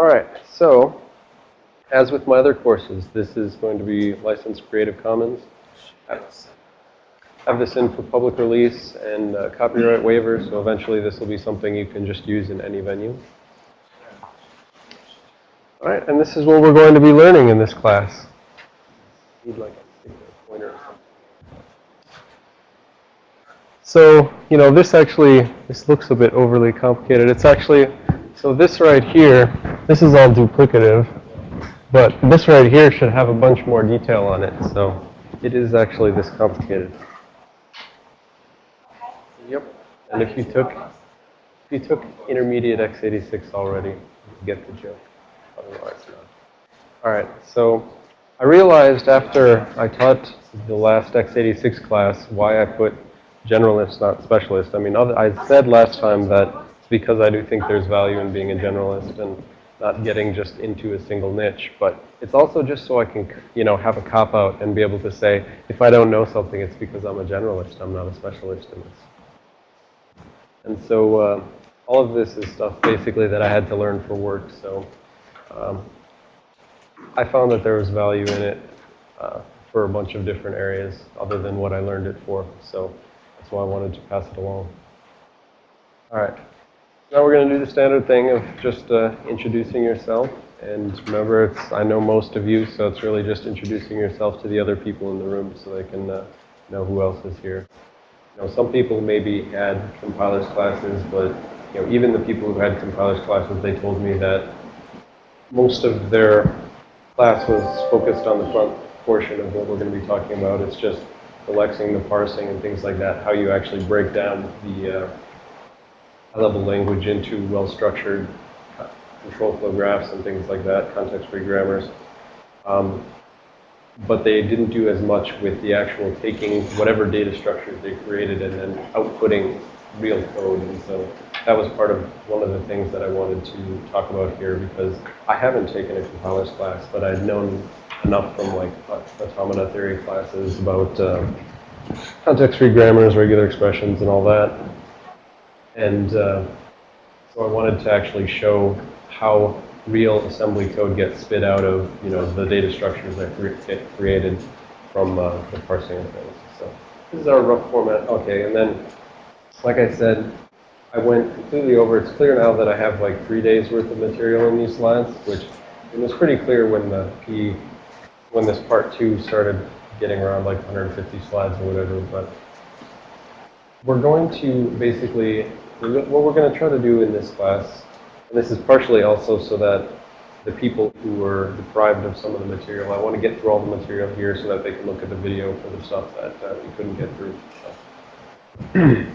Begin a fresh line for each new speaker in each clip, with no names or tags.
All right, so as with my other courses, this is going to be licensed Creative Commons. I have this in for public release and uh, copyright waiver, so eventually this will be something you can just use in any venue. All right, and this is what we're going to be learning in this class. So, you know, this actually, this looks a bit overly complicated. It's actually, so this right here, this is all duplicative, but this right here should have a bunch more detail on it. So it is actually this complicated. Yep. And if you took, if you took intermediate x86 already, you get the joke. Otherwise not. All right, so I realized after I taught the last x86 class why I put generalist, not specialist. I mean, I said last time that it's because I do think there's value in being a generalist and not getting just into a single niche. But it's also just so I can, you know, have a cop out and be able to say, if I don't know something, it's because I'm a generalist. I'm not a specialist in this. And so uh, all of this is stuff basically that I had to learn for work. So um, I found that there was value in it uh, for a bunch of different areas other than what I learned it for. So that's why I wanted to pass it along. All right. Now we're going to do the standard thing of just uh, introducing yourself. And remember, it's, I know most of you, so it's really just introducing yourself to the other people in the room so they can uh, know who else is here. Some people maybe had compilers classes, but you know, even the people who had compilers classes, they told me that most of their class was focused on the front portion of what we're going to be talking about. It's just the lexing, the parsing, and things like that, how you actually break down the uh, high-level language into well-structured control flow graphs and things like that, context-free grammars. Um, but they didn't do as much with the actual taking whatever data structures they created and then outputting real code. And so that was part of one of the things that I wanted to talk about here because I haven't taken a compilers class, but I'd known enough from like automata theory classes about uh, context-free grammars, regular expressions, and all that. And uh, so I wanted to actually show how real assembly code gets spit out of, you know, the data structures that get created from uh, the parsing of things. So this is our rough format. Okay, and then, like I said, I went completely over. It's clear now that I have like three days worth of material in these slides, which it was pretty clear when the PE, when this part two started getting around like 150 slides or whatever. But we're going to basically, what we're going to try to do in this class and this is partially also so that the people who were deprived of some of the material, I want to get through all the material here so that they can look at the video for the stuff that uh, we couldn't get through.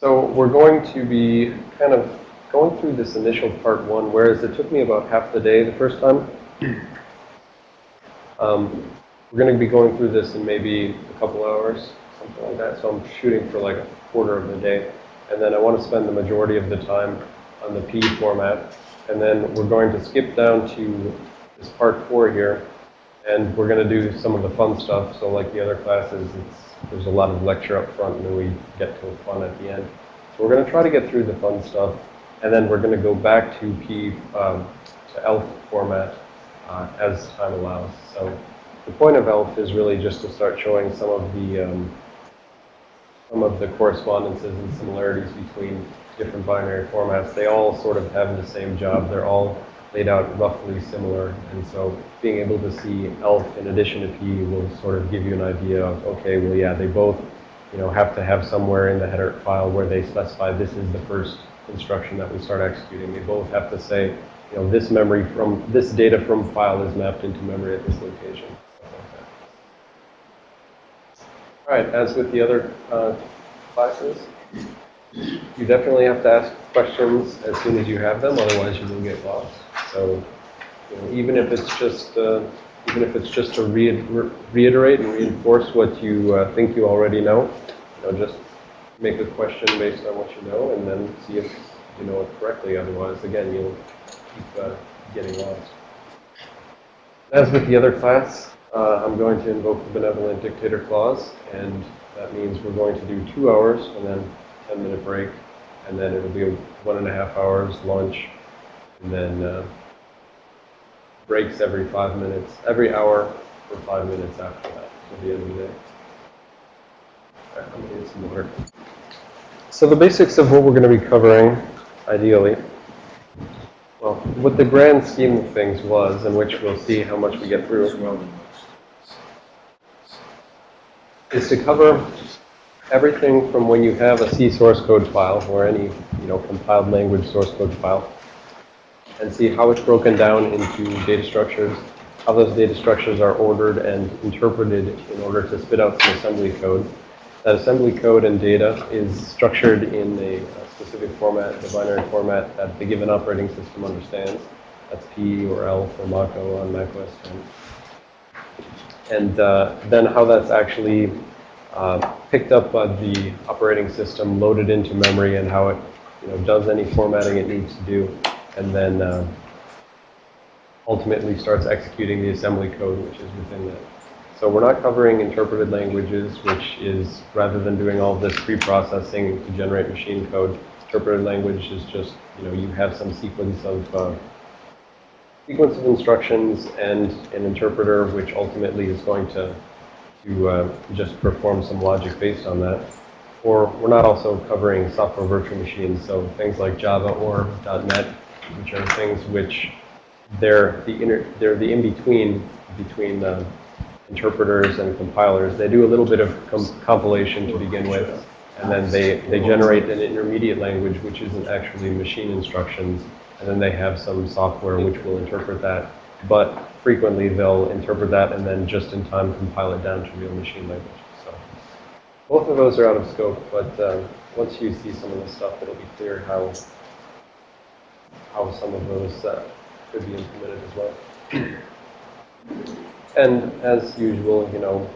so we're going to be kind of going through this initial part one, whereas it took me about half the day the first time. Um, we're going to be going through this in maybe a couple hours, something like that. So I'm shooting for like a quarter of the day. And then I want to spend the majority of the time on the PE format. And then we're going to skip down to this part four here. And we're going to do some of the fun stuff. So like the other classes, there's a lot of lecture up front and then we get to fun at the end. So we're going to try to get through the fun stuff. And then we're going to go back to PE, um, to ELF format uh, as time allows. So the point of ELF is really just to start showing some of the um, some of the correspondences and similarities between different binary formats, they all sort of have the same job. They're all laid out roughly similar. And so being able to see ELF in addition to PE will sort of give you an idea of, okay, well, yeah, they both, you know, have to have somewhere in the header file where they specify this is the first instruction that we start executing. They both have to say, you know, this memory from, this data from file is mapped into memory at this location. All right, as with the other uh, classes, you definitely have to ask questions as soon as you have them, otherwise you will get lost. So you know, even if it's just uh, even if it's just to re re reiterate and reinforce what you uh, think you already know, you know, just make a question based on what you know, and then see if you know it correctly. Otherwise, again, you'll keep uh, getting lost. As with the other class, uh, I'm going to invoke the benevolent dictator clause, and that means we're going to do two hours and then 10 minute break, and then it'll be one and a half hours lunch, and then uh, breaks every five minutes, every hour for five minutes after that, to the end of the day. Get some water. So the basics of what we're going to be covering, ideally, well, what the grand scheme of things was, and which we'll see how much we get through, is to cover everything from when you have a C source code file or any, you know, compiled language source code file and see how it's broken down into data structures, how those data structures are ordered and interpreted in order to spit out some assembly code. That assembly code and data is structured in a, specific format, the binary format that the given operating system understands. That's PE or ELF for Mach-O on Mac OS 10. And uh, then how that's actually uh, picked up by the operating system, loaded into memory, and how it you know, does any formatting it needs to do and then uh, ultimately starts executing the assembly code which is within that. So we're not covering interpreted languages, which is rather than doing all this pre-processing to generate machine code, interpreted language is just, you know, you have some sequence of uh, sequence of instructions and an interpreter which ultimately is going to to uh, just perform some logic based on that. Or we're not also covering software virtual machines, so things like Java or .NET which are things which they're the inner, they're the in-between between the interpreters and compilers. They do a little bit of com compilation to begin with, and then they, they generate an intermediate language, which isn't actually machine instructions, and then they have some software which will interpret that. But frequently they'll interpret that and then just in time compile it down to real machine language. So both of those are out of scope, but um, once you see some of the stuff, it'll be clear how how some of those uh, could be implemented as well. And as usual, you know,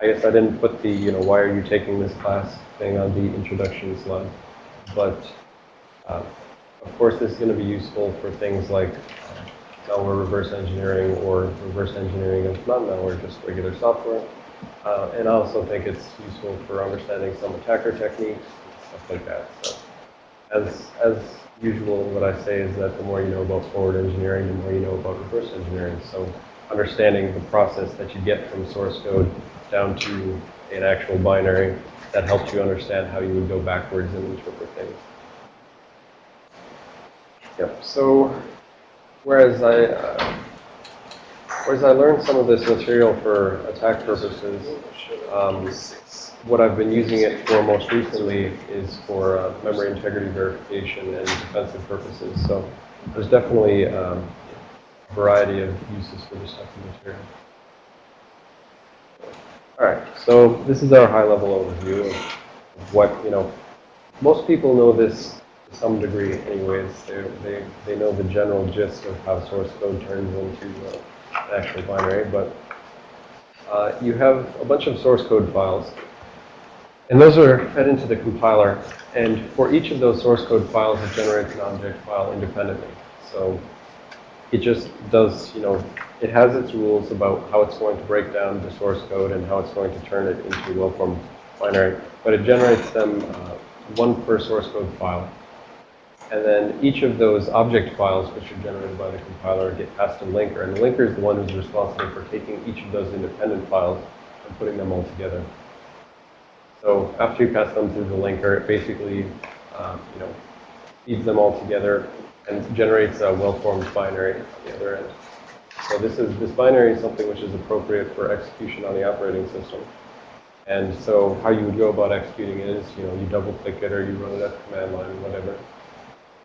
I guess I didn't put the, you know, why are you taking this class thing on the introduction slide. But, uh, of course, this is going to be useful for things like malware reverse engineering or reverse engineering of not malware, just regular software. Uh, and I also think it's useful for understanding some attacker techniques, stuff like that. So, as, as usual, what I say is that the more you know about forward engineering, the more you know about reverse engineering. So understanding the process that you get from source code down to an actual binary, that helps you understand how you would go backwards and interpret things. Yep, so whereas I, uh, whereas I learned some of this material for attack purposes, um, what I've been using it for most recently is for uh, memory integrity verification and defensive purposes. So there's definitely um, a variety of uses for this type of material. All right, so this is our high-level overview of what, you know, most people know this some degree anyways. They, they, they know the general gist of how source code turns into uh, an actual binary, but uh, you have a bunch of source code files and those are fed into the compiler. And for each of those source code files, it generates an object file independently. So it just does, you know, it has its rules about how it's going to break down the source code and how it's going to turn it into well-formed binary. But it generates them uh, one per source code file. And then each of those object files, which are generated by the compiler, get passed a linker. And the linker is the one who's responsible for taking each of those independent files and putting them all together. So after you pass them through the linker, it basically, um, you know, feeds them all together and generates a well-formed binary on the other end. So this is this binary is something which is appropriate for execution on the operating system. And so how you would go about executing it is, you know, you double-click it or you run it at the command line, or whatever.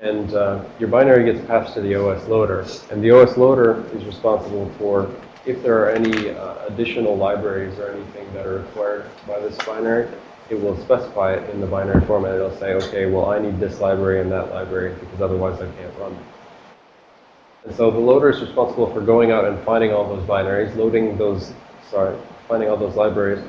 And uh, your binary gets passed to the OS loader. And the OS loader is responsible for if there are any uh, additional libraries or anything that are required by this binary, it will specify it in the binary format. It'll say, okay, well, I need this library and that library because otherwise I can't run. And so the loader is responsible for going out and finding all those binaries, loading those, sorry, finding all those libraries,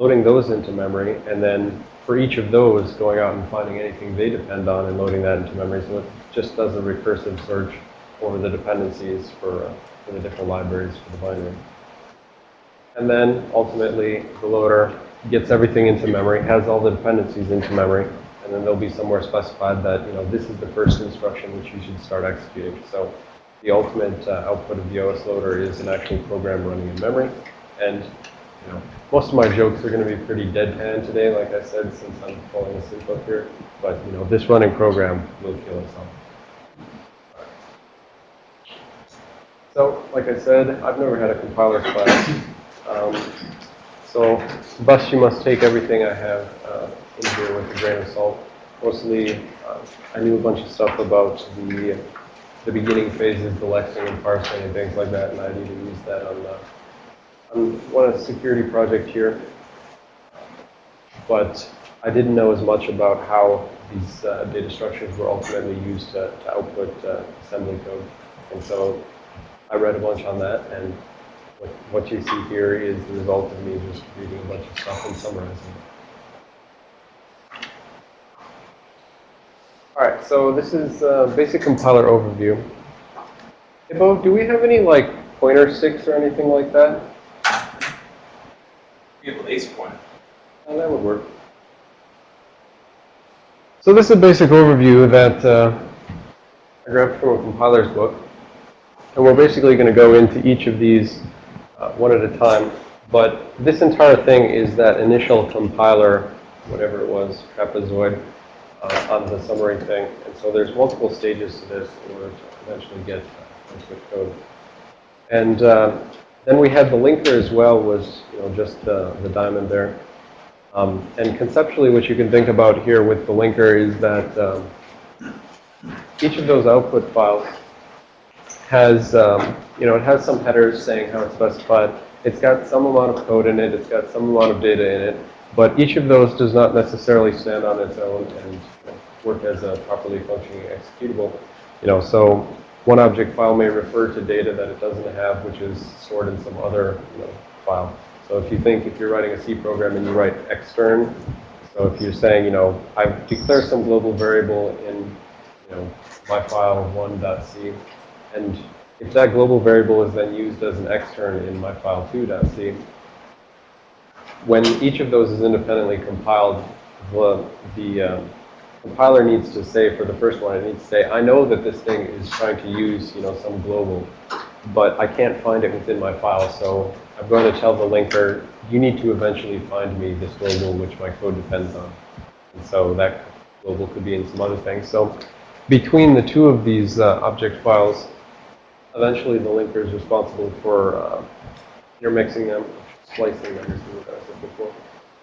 loading those into memory, and then for each of those, going out and finding anything they depend on and loading that into memory. So it just does a recursive search over the dependencies for, uh, for the different libraries for the binary. And then ultimately, the loader gets everything into memory, has all the dependencies into memory, and then there'll be somewhere specified that, you know, this is the first instruction which you should start executing. So the ultimate uh, output of the OS loader is an actual program running in memory. And, you know, most of my jokes are going to be pretty deadpan today, like I said, since I'm falling asleep up here. But, you know, this running program will kill us all. So, like I said, I've never had a compiler class. Um, so, thus you must take everything I have uh, in here with a grain of salt. Mostly, uh, I knew a bunch of stuff about the the beginning phases, the lexing and parsing and things like that, and I'd even use that on, uh, on one security project here. But I didn't know as much about how these uh, data structures were ultimately used to, to output uh, assembly code. And so I read a bunch on that, and what, what you see here is the result of me just reading a bunch of stuff and summarizing it. All right, so this is a basic compiler overview. Bo, do we have any like pointer sticks or anything like that?
A laser pointer.
Oh, that would work. So this is a basic overview that uh, I grabbed from a compiler's book. And we're basically going to go into each of these uh, one at a time. But this entire thing is that initial compiler, whatever it was, trapezoid uh, on the summary thing. And so there's multiple stages to this in order to eventually get uh, code. And uh, then we had the linker as well was, you know, just the, the diamond there. Um, and conceptually, what you can think about here with the linker is that um, each of those output files has, um, you know, it has some headers saying how it's specified. It's got some amount of code in it. It's got some amount of data in it. But each of those does not necessarily stand on its own and work as a properly functioning executable. You know, so one object file may refer to data that it doesn't have, which is stored in some other you know, file. So if you think if you're writing a C program and you write extern, so if you're saying, you know, I declare some global variable in, you know, my file one.c, and if that global variable is then used as an extern in my file 2.c, when each of those is independently compiled, the, the um, compiler needs to say for the first one, it needs to say, I know that this thing is trying to use, you know, some global, but I can't find it within my file, so I'm going to tell the linker, you need to eventually find me this global which my code depends on. And so that global could be in some other things. So between the two of these uh, object files, eventually the linker is responsible for uh, intermixing them, splicing them, what I said before.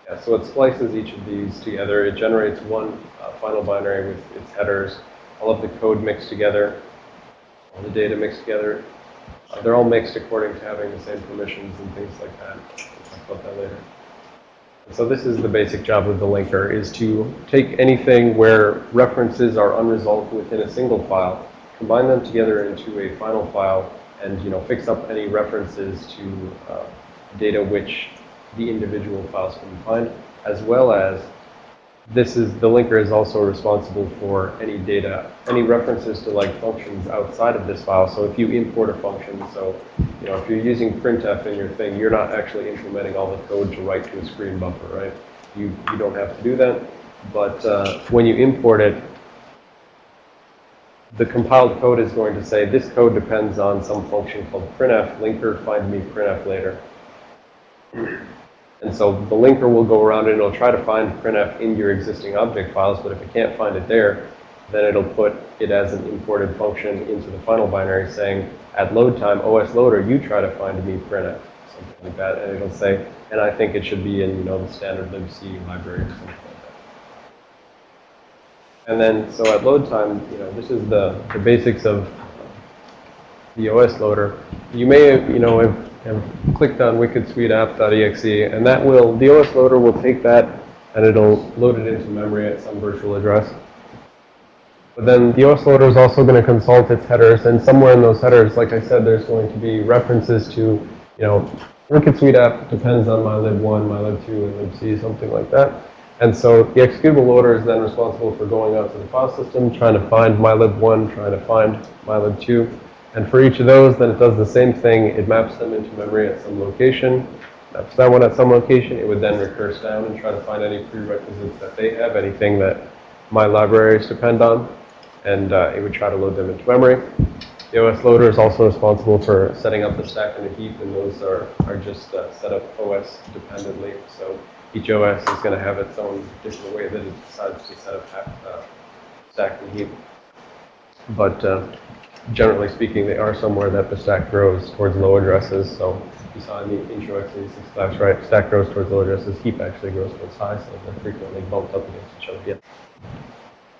Yeah, so it splices each of these together. It generates one uh, final binary with its headers, all of the code mixed together, all the data mixed together. Uh, they're all mixed according to having the same permissions and things like that. We'll talk about that later. So this is the basic job of the linker, is to take anything where references are unresolved within a single file, combine them together into a final file, and you know fix up any references to uh, data which the individual files can find, as well as this is, the linker is also responsible for any data, any references to like functions outside of this file. So if you import a function, so, you know, if you're using printf in your thing, you're not actually implementing all the code to write to a screen buffer, right? You, you don't have to do that. But uh, when you import it, the compiled code is going to say this code depends on some function called printf, linker, find me printf later. And so the linker will go around and it'll try to find printf in your existing object files, but if it can't find it there, then it'll put it as an imported function into the final binary saying, at load time, OS loader, you try to find me printf, something like that. And it'll say, and I think it should be in, you know, the standard libc library or something like that. And then, so at load time, you know, this is the, the basics of the OS loader. You may, you know, have and clicked on wikidsuiteapp.exe, and that will, the OS loader will take that and it'll load it into memory at some virtual address. But then the OS loader is also going to consult its headers, and somewhere in those headers, like I said, there's going to be references to, you know, Wicked Suite app depends on mylib1, mylib2, and libc, something like that. And so the executable loader is then responsible for going out to the file system, trying to find mylib1, trying to find mylib2, and for each of those, then it does the same thing. It maps them into memory at some location. Maps that one at some location. It would then recurse down and try to find any prerequisites that they have, anything that my libraries depend on, and uh, it would try to load them into memory. The OS loader is also responsible for setting up the stack and the heap, and those are, are just uh, set up OS dependently. So each OS is going to have its own different way that it decides to set up uh, stack and heap. But uh, generally speaking, they are somewhere that the stack grows towards low addresses. So you saw in the intro x86 class, right? Stack grows towards low addresses. Heap actually grows towards high, so they're frequently bumped up against each other. Yeah.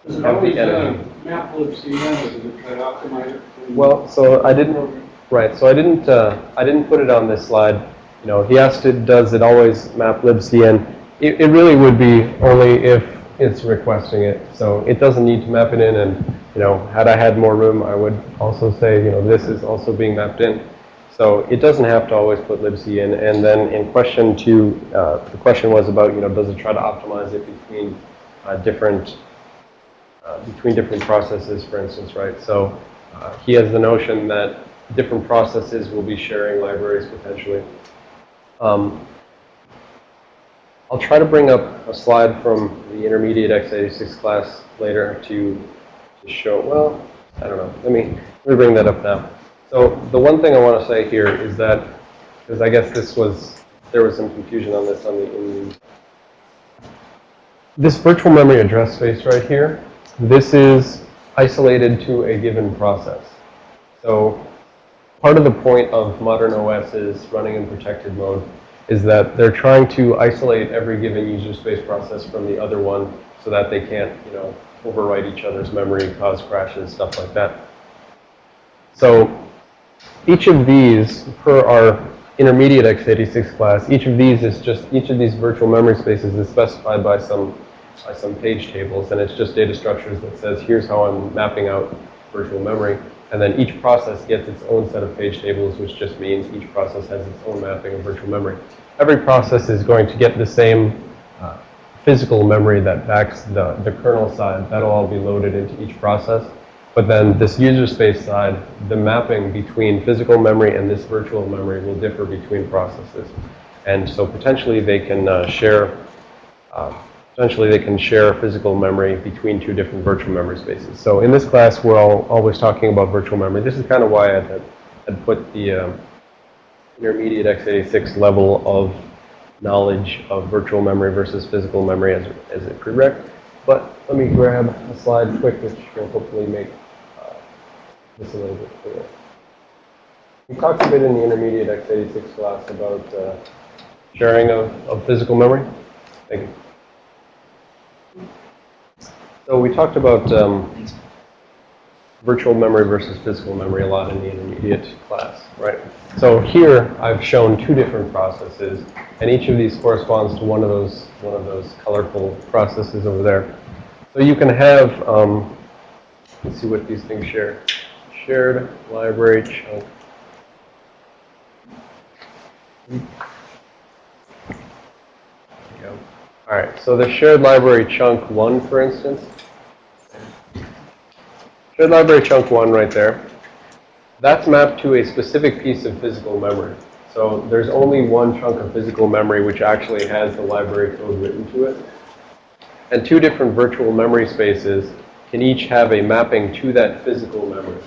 Does it always uh, map libc then, or does it try to optimize it?
Well, so I didn't, right, so I didn't, uh, I didn't put it on this slide. You know, he asked it, does it always map libcn? It, it really would be only if it's requesting it. So it doesn't need to map it in and, you know, had I had more room, I would also say, you know, this is also being mapped in. So it doesn't have to always put libc in. And then in question two, uh, the question was about, you know, does it try to optimize it between uh, different uh, between different processes, for instance, right? So uh, he has the notion that different processes will be sharing libraries potentially. Um, I'll try to bring up a slide from the intermediate x86 class later to, to show, well, I don't know. Let me, let me bring that up now. So the one thing I want to say here is that, because I guess this was, there was some confusion on this on the, in the this virtual memory address space right here, this is isolated to a given process. So part of the point of modern OSs running in protected mode is that they're trying to isolate every given user space process from the other one so that they can't, you know, overwrite each other's memory, cause crashes, stuff like that. So each of these, per our intermediate x86 class, each of these is just, each of these virtual memory spaces is specified by some, by some page tables, and it's just data structures that says, here's how I'm mapping out virtual memory. And then each process gets its own set of page tables, which just means each process has its own mapping of virtual memory. Every process is going to get the same uh, physical memory that backs the, the kernel side. That'll all be loaded into each process. But then this user space side, the mapping between physical memory and this virtual memory will differ between processes. And so potentially they can uh, share, uh, potentially they can share physical memory between two different virtual memory spaces. So in this class, we're all always talking about virtual memory. This is kind of why I had put the um, intermediate x86 level of knowledge of virtual memory versus physical memory as, as a prereq. But let me grab a slide quick, which will hopefully make uh, this a little bit clearer. We talked a bit in the intermediate x86 class about uh, sharing of, of physical memory. Thank you. So we talked about um, virtual memory versus physical memory a lot in the intermediate class, right? So here I've shown two different processes, and each of these corresponds to one of those one of those colorful processes over there. So you can have, um, let's see what these things share. Shared library chunk. All right, so the shared library chunk one, for instance, Shared library chunk one right there. That's mapped to a specific piece of physical memory. So there's only one chunk of physical memory which actually has the library code written to it. And two different virtual memory spaces can each have a mapping to that physical memory.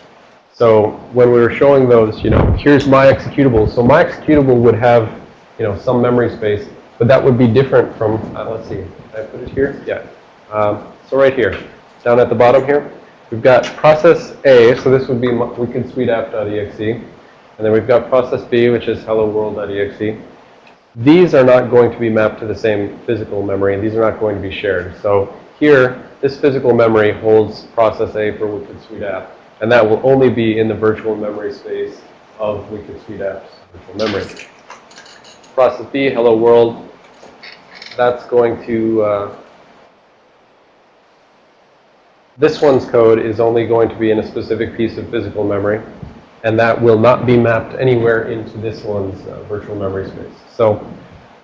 So when we were showing those, you know, here's my executable. So my executable would have, you know, some memory space, but that would be different from, uh, let's see, Can I put it here? Yeah. Um, so right here, down at the bottom here, We've got process A, so this would be wikidsuiteapp.exe. And then we've got process B, which is hello world.exe. These are not going to be mapped to the same physical memory, and these are not going to be shared. So here, this physical memory holds process A for WikidSuiteApp, and that will only be in the virtual memory space of WikidSuiteApp's virtual memory. Process B, hello world, that's going to uh, this one's code is only going to be in a specific piece of physical memory, and that will not be mapped anywhere into this one's uh, virtual memory space. So,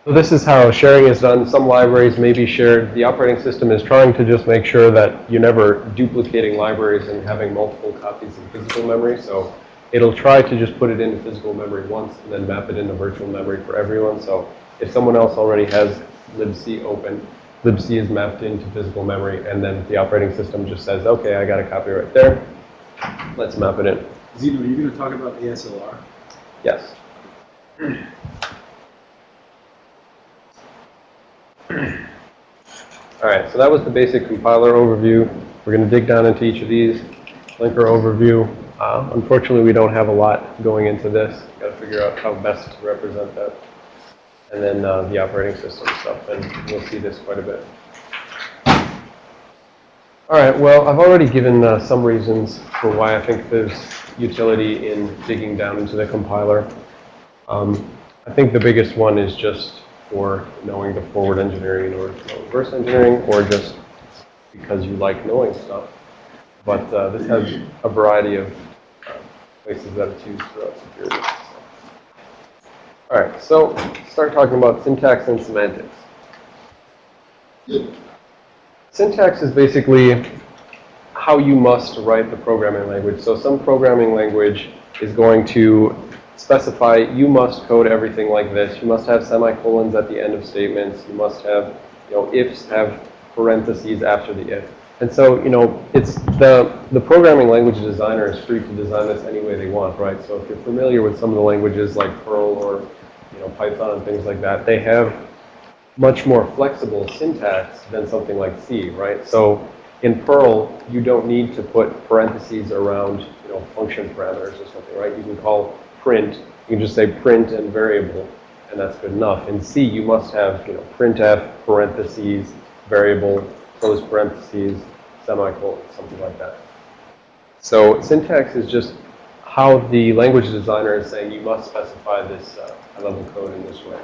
so this is how sharing is done. Some libraries may be shared. The operating system is trying to just make sure that you're never duplicating libraries and having multiple copies of physical memory. So it'll try to just put it into physical memory once and then map it into virtual memory for everyone. So if someone else already has libc open, libc is mapped into physical memory, and then the operating system just says, okay, I got a copy right there. Let's map it in.
Xeno, are you going to talk about the ASLR?
Yes. All right, so that was the basic compiler overview. We're going to dig down into each of these. Linker overview. Uh, unfortunately, we don't have a lot going into this. Got to figure out how best to represent that. And then uh, the operating system stuff, and we'll see this quite a bit. All right, well, I've already given uh, some reasons for why I think there's utility in digging down into the compiler. Um, I think the biggest one is just for knowing the forward engineering know reverse engineering, or just because you like knowing stuff. But uh, this has a variety of uh, places that it's used throughout security. All right, so start talking about syntax and semantics. Syntax is basically how you must write the programming language. So some programming language is going to specify you must code everything like this. You must have semicolons at the end of statements. You must have, you know, ifs have parentheses after the if. And so, you know, it's the, the programming language designer is free to design this any way they want, right? So if you're familiar with some of the languages like Perl or, you know, Python and things like that, they have much more flexible syntax than something like C, right? So in Perl, you don't need to put parentheses around, you know, function parameters or something, right? You can call print, you can just say print and variable, and that's good enough. In C, you must have, you know, printf, parentheses, variable, close parentheses, semicolon, something like that. So syntax is just how the language designer is saying you must specify this uh, high-level code in this way.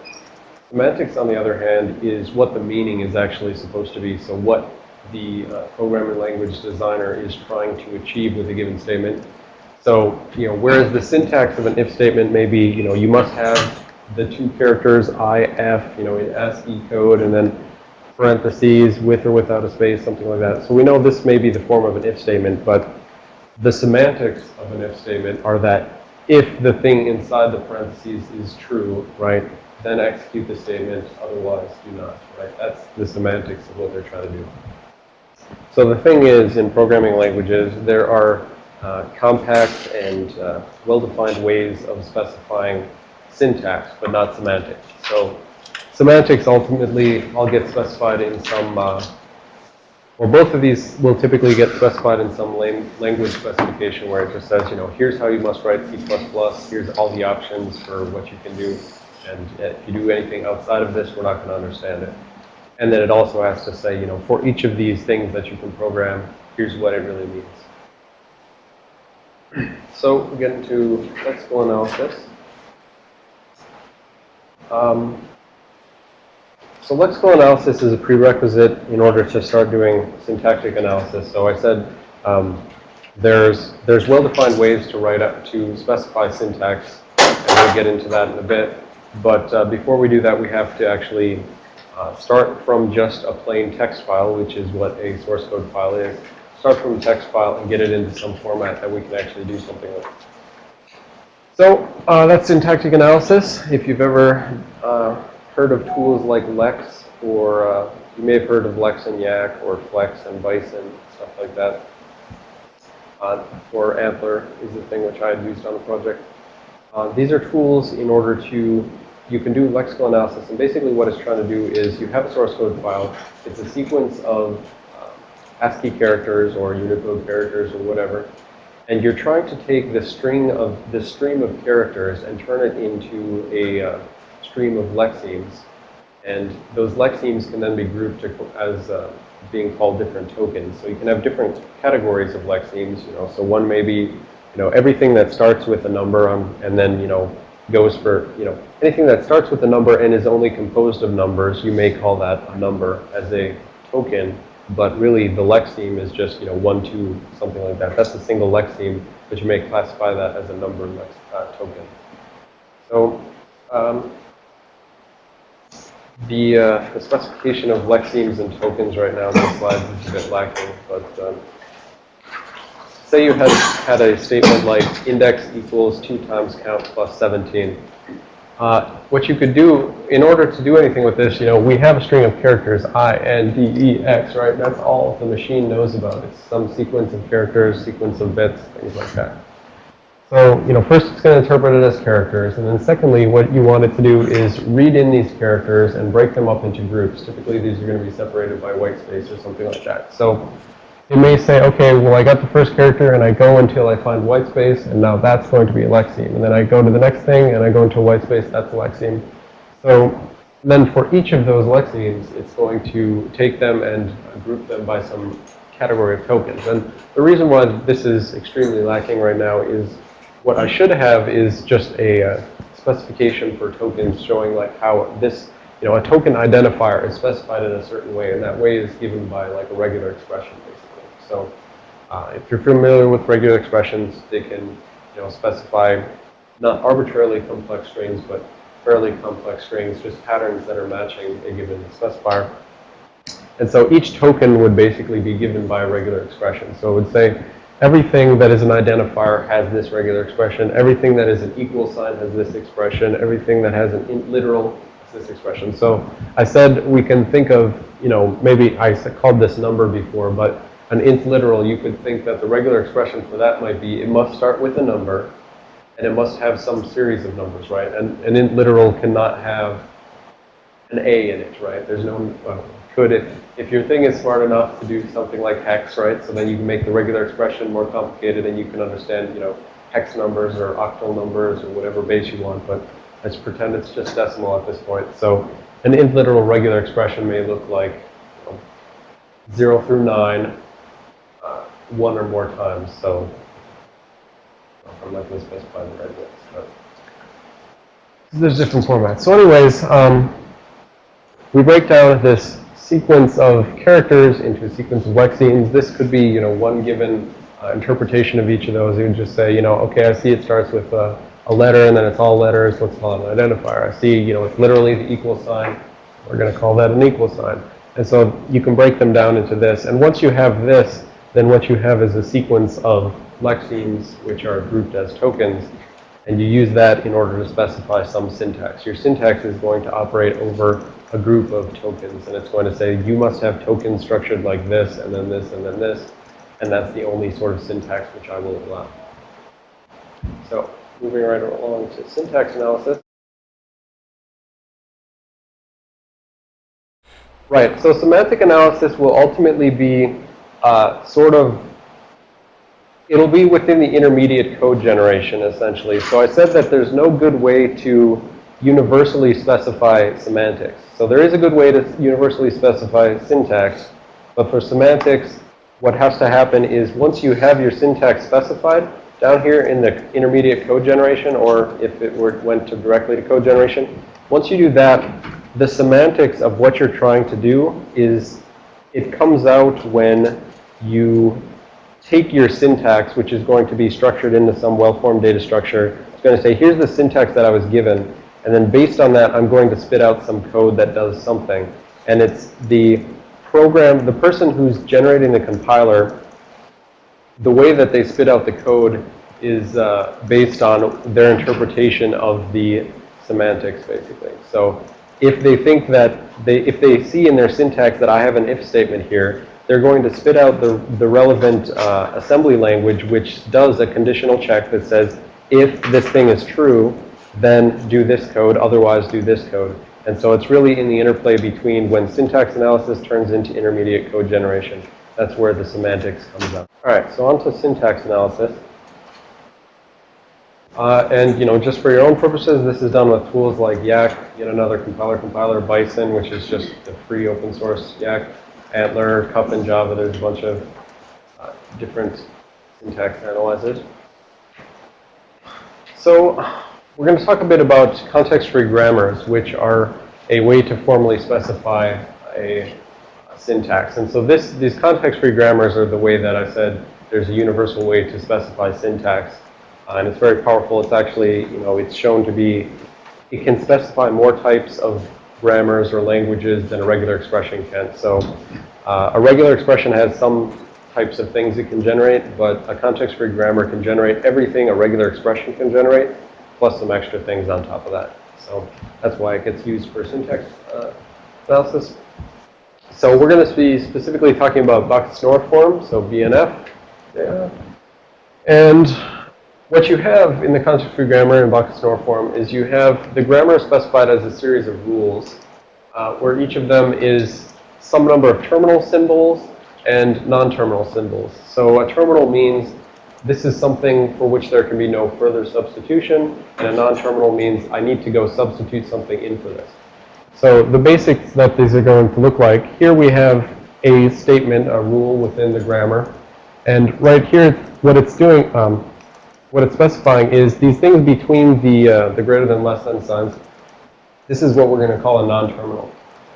Semantics, on the other hand, is what the meaning is actually supposed to be. So what the uh, programming language designer is trying to achieve with a given statement. So, you know, whereas the syntax of an if statement may be, you know, you must have the two characters IF, you know, in ASCII code, and then parentheses with or without a space, something like that. So we know this may be the form of an if statement, but the semantics of an if statement are that if the thing inside the parentheses is true, right, then execute the statement, otherwise do not, right? That's the semantics of what they're trying to do. So the thing is, in programming languages, there are uh, compact and uh, well-defined ways of specifying syntax, but not semantics. So semantics ultimately all get specified in some, uh, or both of these will typically get specified in some language specification where it just says, you know, here's how you must write C++, here's all the options for what you can do, and if you do anything outside of this, we're not going to understand it. And then it also has to say, you know, for each of these things that you can program, here's what it really means. So we get into lexical analysis. Um, so lexical analysis is a prerequisite in order to start doing syntactic analysis. So I said um, there's there's well-defined ways to write up to specify syntax, and we'll get into that in a bit. But uh, before we do that, we have to actually uh, start from just a plain text file, which is what a source code file is. Start from a text file and get it into some format that we can actually do something with. So uh, that's syntactic analysis. If you've ever uh, heard of tools like Lex, or uh, you may have heard of Lex and Yacc, or Flex and Bison, stuff like that. Uh, or ANTLR is the thing which I had used on the project. Uh, these are tools in order to you can do lexical analysis. And basically what it's trying to do is you have a source code file. It's a sequence of um, ASCII characters or Unicode characters or whatever. And you're trying to take the string of the stream of characters and turn it into a uh, stream of lexemes. And those lexemes can then be grouped as uh, being called different tokens. So you can have different categories of lexemes, you know. So one may be, you know, everything that starts with a number um, and then, you know, goes for, you know, anything that starts with a number and is only composed of numbers, you may call that a number as a token, but really the lexeme is just, you know, one, two, something like that. That's a single lexeme, but you may classify that as a number lex, uh, token. So um, the, uh, the specification of lexemes and tokens right now in the slides is a bit lacking, but um, say you had, had a statement like index equals 2 times count plus 17. Uh, what you could do in order to do anything with this, you know, we have a string of characters, I, N, D, E, X, right? That's all the machine knows about. It's some sequence of characters, sequence of bits, things like that. So, you know, first it's going to interpret it as characters, and then secondly, what you want it to do is read in these characters and break them up into groups. Typically, these are going to be separated by white space or something like that. So, it may say, okay, well, I got the first character, and I go until I find white space, and now that's going to be a lexeme. And then I go to the next thing, and I go into white space, that's a lexeme. So then for each of those lexemes, it's going to take them and group them by some category of tokens. And the reason why this is extremely lacking right now is what I should have is just a uh, specification for tokens showing like how this, you know, a token identifier is specified in a certain way, and that way is given by like a regular expression, basically. So uh, if you're familiar with regular expressions, they can, you know, specify not arbitrarily complex strings, but fairly complex strings, just patterns that are matching a given specifier. And so each token would basically be given by a regular expression. So it would say everything that is an identifier has this regular expression. Everything that is an equal sign has this expression. Everything that has an int literal has this expression. So I said we can think of, you know, maybe I called this number before, but an int literal, you could think that the regular expression for that might be it must start with a number and it must have some series of numbers, right? And an int literal cannot have an A in it, right? There's no, well, could if, if your thing is smart enough to do something like hex, right? So then you can make the regular expression more complicated and you can understand, you know, hex numbers or octal numbers or whatever base you want, but let's pretend it's just decimal at this point. So an int literal regular expression may look like you know, 0 through 9, uh, one or more times. So I'm not going to specify the right bits, but there's different formats. So anyways, um, we break down this sequence of characters into a sequence of lexemes. This could be, you know, one given uh, interpretation of each of those. You would just say, you know, okay, I see it starts with a, a letter and then it's all letters. Let's call it an identifier. I see, you know, it's literally the equal sign. We're going to call that an equal sign. And so you can break them down into this. And once you have this, then what you have is a sequence of lexemes, which are grouped as tokens. And you use that in order to specify some syntax. Your syntax is going to operate over a group of tokens. And it's going to say, you must have tokens structured like this, and then this, and then this. And that's the only sort of syntax which I will allow. So moving right along to syntax analysis. Right, so semantic analysis will ultimately be uh, sort of, it'll be within the intermediate code generation, essentially. So I said that there's no good way to universally specify semantics. So there is a good way to universally specify syntax, but for semantics, what has to happen is once you have your syntax specified, down here in the intermediate code generation, or if it were, went to directly to code generation, once you do that, the semantics of what you're trying to do is, it comes out when you take your syntax, which is going to be structured into some well-formed data structure. It's going to say, here's the syntax that I was given. And then based on that, I'm going to spit out some code that does something. And it's the program, the person who's generating the compiler, the way that they spit out the code is uh, based on their interpretation of the semantics, basically. So if they think that they, if they see in their syntax that I have an if statement here, they're going to spit out the, the relevant uh, assembly language, which does a conditional check that says, if this thing is true, then do this code, otherwise do this code. And so it's really in the interplay between when syntax analysis turns into intermediate code generation. That's where the semantics comes up. All right, so on to syntax analysis. Uh, and, you know, just for your own purposes, this is done with tools like Yacc, yet another compiler compiler, Bison, which is just the free open source Yacc, ANTLR, CUP in Java. There's a bunch of uh, different syntax analyzers. So we're going to talk a bit about context-free grammars, which are a way to formally specify a, a syntax. And so this, these context-free grammars are the way that I said there's a universal way to specify syntax. Uh, and it's very powerful. It's actually, you know, it's shown to be, it can specify more types of grammars or languages than a regular expression can. So uh, a regular expression has some types of things it can generate, but a context-free grammar can generate everything a regular expression can generate, plus some extra things on top of that. So that's why it gets used for syntax uh, analysis. So we're going to be specifically talking about Backus-Naur form, so BNF. Yeah. And what you have in the context-free grammar in Backus-Naur form is you have the grammar specified as a series of rules, uh, where each of them is some number of terminal symbols and non-terminal symbols. So a terminal means this is something for which there can be no further substitution, and a non-terminal means I need to go substitute something in for this. So the basics that these are going to look like, here we have a statement, a rule within the grammar. And right here, what it's doing, um, what it's specifying is these things between the, uh, the greater than less than signs, this is what we're going to call a non-terminal.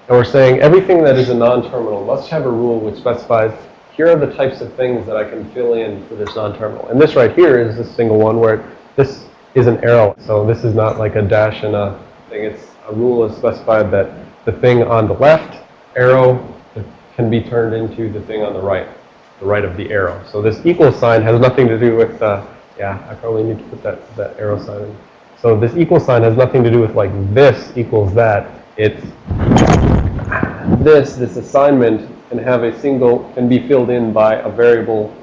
And we're saying everything that is a non-terminal must have a rule which specifies here are the types of things that I can fill in for this non-terminal. And this right here is a single one where this is an arrow. So this is not like a dash and a thing. It's a rule is specified that the thing on the left arrow can be turned into the thing on the right, the right of the arrow. So this equal sign has nothing to do with, uh, yeah, I probably need to put that, that arrow sign in. So this equal sign has nothing to do with like this equals that. It's this, this assignment can have a single, can be filled in by a variable,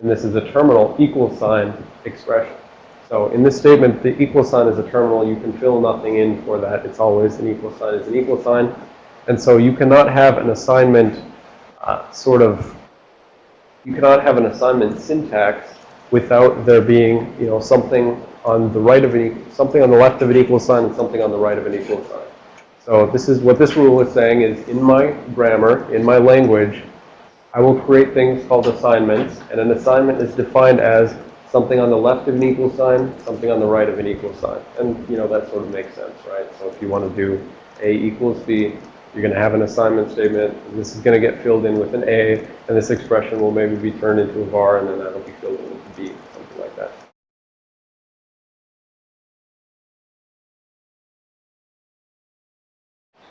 and this is a terminal equal sign expression. So in this statement, the equal sign is a terminal. You can fill nothing in for that. It's always an equal sign is an equal sign. And so you cannot have an assignment uh, sort of, you cannot have an assignment syntax without there being, you know, something on the right of an, something on the left of an equal sign and something on the right of an equal sign. So this is what this rule is saying is in my grammar, in my language, I will create things called assignments. And an assignment is defined as something on the left of an equal sign, something on the right of an equal sign. And, you know, that sort of makes sense, right? So if you want to do A equals B, you're going to have an assignment statement. This is going to get filled in with an A, and this expression will maybe be turned into a var, and then that'll be filled in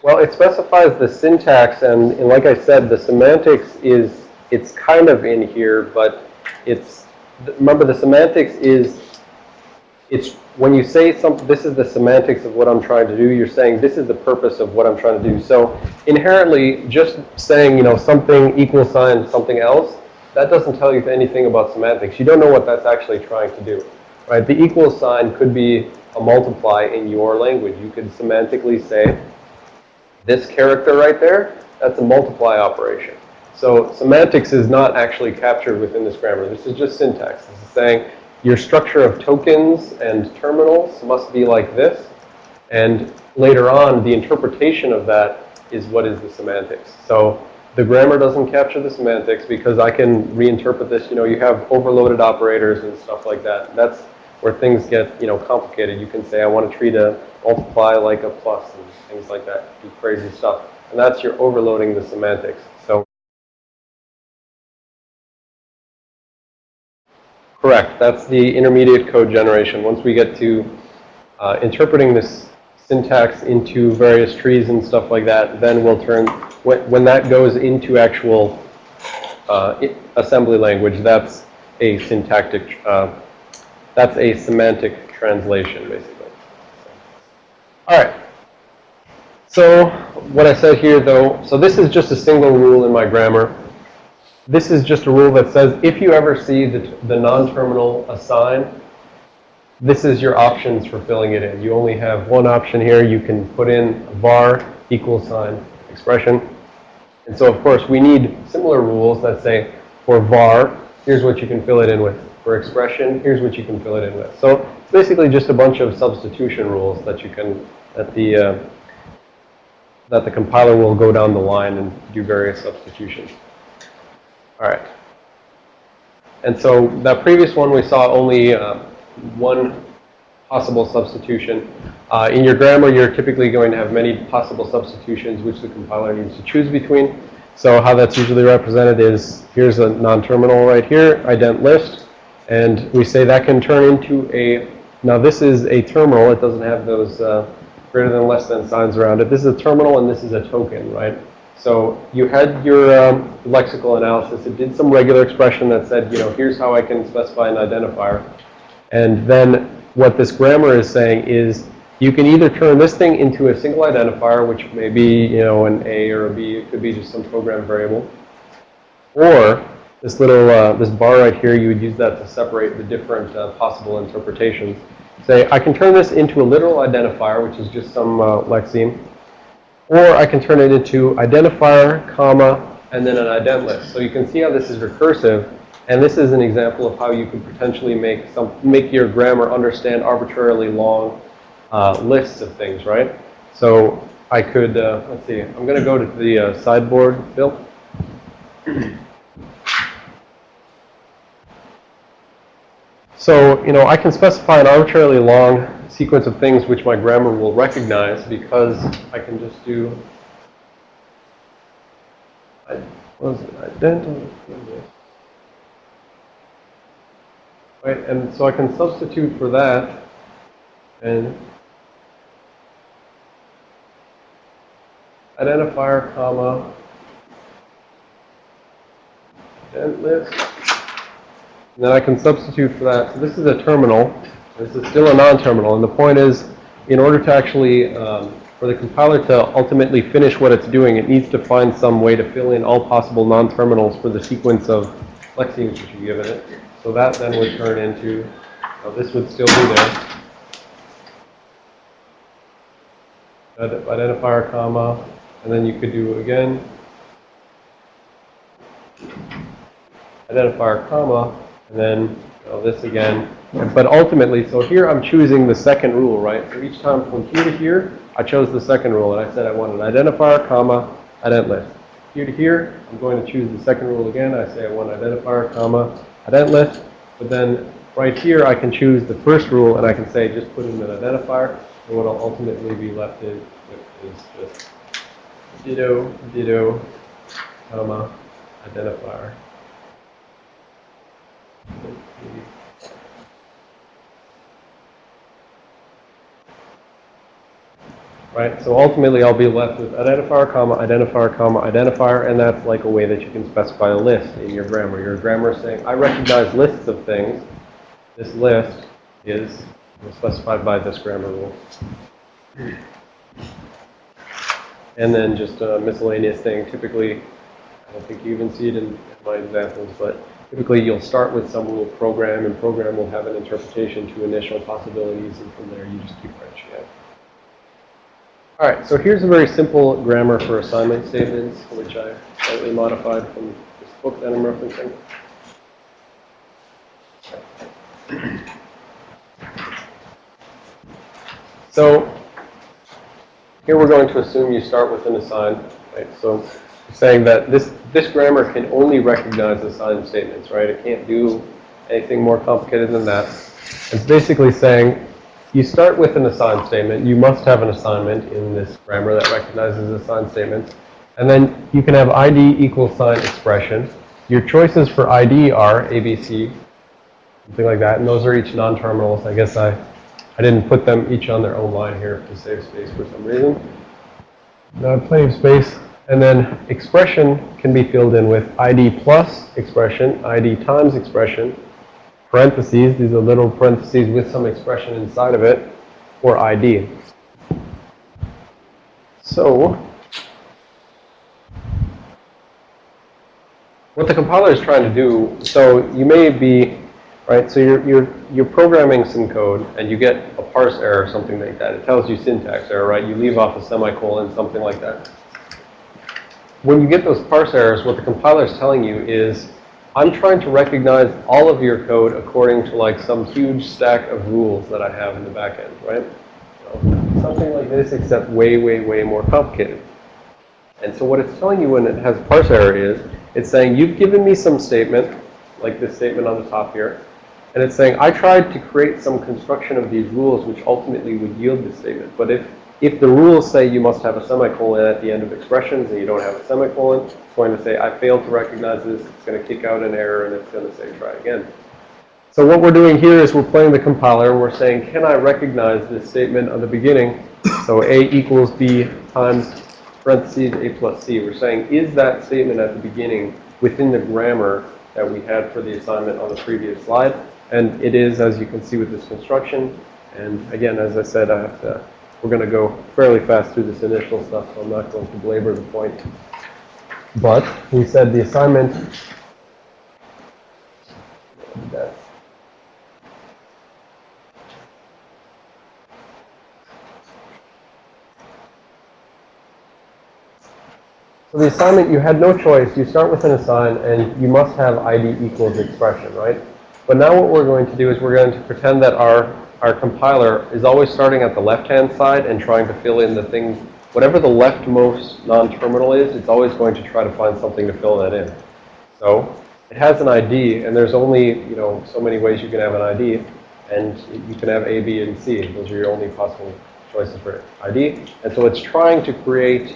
Well, it specifies the syntax, and, and like I said, the semantics is, it's kind of in here, but it's, remember the semantics is, it's, when you say something, this is the semantics of what I'm trying to do, you're saying this is the purpose of what I'm trying to do. So inherently, just saying, you know, something equal sign something else, that doesn't tell you anything about semantics. You don't know what that's actually trying to do, right? The equal sign could be a multiply in your language. You could semantically say, this character right there, that's a multiply operation. So semantics is not actually captured within this grammar. This is just syntax. This is saying your structure of tokens and terminals must be like this. And later on, the interpretation of that is what is the semantics. So the grammar doesn't capture the semantics because I can reinterpret this. You know, you have overloaded operators and stuff like that. That's where things get, you know, complicated. You can say, I want to treat a multiply like a plus and things like that, do crazy stuff. And that's your overloading the semantics. So, correct, that's the intermediate code generation. Once we get to uh, interpreting this syntax into various trees and stuff like that, then we'll turn, when, when that goes into actual uh, assembly language, that's a syntactic, uh, that's a semantic translation, basically. All right. So what I said here, though, so this is just a single rule in my grammar. This is just a rule that says if you ever see the, the non-terminal assign, this is your options for filling it in. You only have one option here. You can put in var equal sign expression. And so, of course, we need similar rules that say for var, here's what you can fill it in with. For expression, here's what you can fill it in with. So it's basically just a bunch of substitution rules that you can, that the, uh, that the compiler will go down the line and do various substitutions. All right. And so that previous one, we saw only uh, one possible substitution. Uh, in your grammar, you're typically going to have many possible substitutions which the compiler needs to choose between. So how that's usually represented is, here's a non-terminal right here, ident list. And we say that can turn into a, now this is a terminal. It doesn't have those uh, greater than less than signs around it. This is a terminal and this is a token, right? So you had your um, lexical analysis. It did some regular expression that said, you know, here's how I can specify an identifier. And then what this grammar is saying is, you can either turn this thing into a single identifier, which may be, you know, an A or a B. It could be just some program variable. Or this little, uh, this bar right here, you would use that to separate the different uh, possible interpretations. Say, I can turn this into a literal identifier, which is just some uh, lexeme. Or I can turn it into identifier, comma, and then an ident list. So you can see how this is recursive. And this is an example of how you could potentially make some, make your grammar understand arbitrarily long uh, lists of things, right? So I could, uh, let's see, I'm going to go to the uh, sideboard, Bill. So, you know, I can specify an arbitrarily long sequence of things which my grammar will recognize because I can just do, was it, ident, right, and so I can substitute for that and identifier, comma, ident list. And then I can substitute for that. So this is a terminal. This is still a non-terminal. And the point is, in order to actually, um, for the compiler to ultimately finish what it's doing, it needs to find some way to fill in all possible non-terminals for the sequence of lexemes which you've given it. So that then would turn into, uh, this would still be there. Identifier, comma, and then you could do again. Identifier, comma, and then this again. But ultimately, so here I'm choosing the second rule, right? So each time from here to here, I chose the second rule, and I said I want an identifier, comma, ident list. Here to here, I'm going to choose the second rule again. I say I want identifier, comma, ident list. But then right here, I can choose the first rule, and I can say just put in an identifier. And what I'll ultimately be left is, is just ditto, ditto, comma, identifier. Right, so ultimately I'll be left with identifier, comma, identifier, comma, identifier, and that's like a way that you can specify a list in your grammar. Your grammar is saying, I recognize lists of things. This list is specified by this grammar rule. And then just a miscellaneous thing. Typically, I don't think you even see it in my examples, but typically you'll start with some little program, and program will have an interpretation to initial possibilities, and from there you just keep branching out. All right, so here's a very simple grammar for assignment statements, which I slightly modified from this book that I'm referencing. So here we're going to assume you start with an assign, right? So saying that this, this grammar can only recognize assigned statements, right? It can't do anything more complicated than that. It's basically saying you start with an assigned statement. You must have an assignment in this grammar that recognizes assigned statements. And then you can have ID equals sign expression. Your choices for ID are ABC, something like that. And those are each non-terminals. I guess I, I didn't put them each on their own line here to save space for some reason. Now, plenty of space. And then expression can be filled in with ID plus expression, ID times expression, parentheses, these are little parentheses with some expression inside of it, or ID. So, what the compiler is trying to do, so you may be, right, so you're, you're, you're programming some code and you get a parse error or something like that. It tells you syntax error, right? You leave off a semicolon, something like that. When you get those parse errors, what the compiler is telling you is, I'm trying to recognize all of your code according to like some huge stack of rules that I have in the back end, right? So something like this, except way, way, way more complicated. And so what it's telling you when it has a parse error is, it's saying, you've given me some statement, like this statement on the top here, and it's saying, I tried to create some construction of these rules which ultimately would yield this statement. But if if the rules say you must have a semicolon at the end of expressions and you don't have a semicolon, it's going to say, I failed to recognize this. It's going to kick out an error and it's going to say, try again. So what we're doing here is we're playing the compiler and we're saying, can I recognize this statement on the beginning? So A equals B times parentheses A plus C. We're saying, is that statement at the beginning within the grammar that we had for the assignment on the previous slide? And it is, as you can see with this construction. And again, as I said, I have to, we're going to go fairly fast through this initial stuff, so I'm not going to belabor the point. But he said the assignment, So the assignment, you had no choice. You start with an assign, and you must have ID equals expression, right? But now what we're going to do is we're going to pretend that our, our compiler is always starting at the left-hand side and trying to fill in the things, whatever the leftmost non-terminal is, it's always going to try to find something to fill that in. So it has an ID, and there's only, you know, so many ways you can have an ID, and you can have A, B, and C. Those are your only possible choices for ID. And so it's trying to create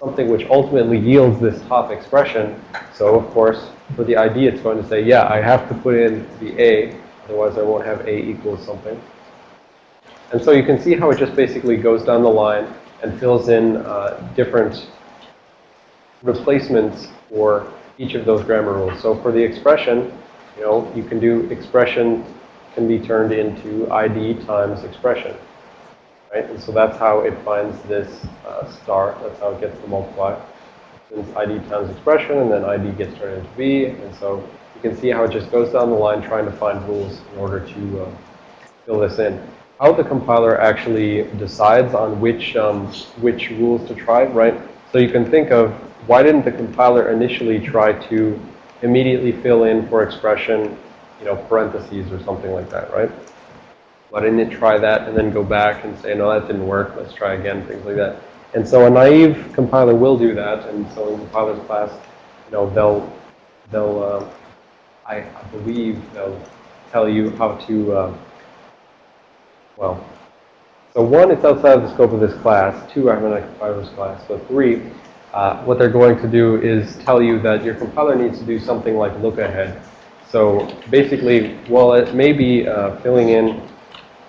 something which ultimately yields this top expression. So of course, for the ID, it's going to say, yeah, I have to put in the A, otherwise I won't have A equals something. And so you can see how it just basically goes down the line and fills in uh, different replacements for each of those grammar rules. So for the expression, you know, you can do expression can be turned into ID times expression right? And so that's how it finds this uh, star. That's how it gets the multiply. Since ID times expression, and then ID gets turned into V. And so you can see how it just goes down the line trying to find rules in order to uh, fill this in. How the compiler actually decides on which, um, which rules to try, right? So you can think of, why didn't the compiler initially try to immediately fill in for expression, you know, parentheses or something like that, right? Why didn't it try that and then go back and say, no, that didn't work, let's try again, things like that. And so a naive compiler will do that, and so in compiler's class, you know, they'll, they'll, uh, I, I believe they'll tell you how to, uh, well, so one, it's outside of the scope of this class. Two, I'm in a compiler's class. So three, uh, what they're going to do is tell you that your compiler needs to do something like look ahead. So basically, while it may be uh, filling in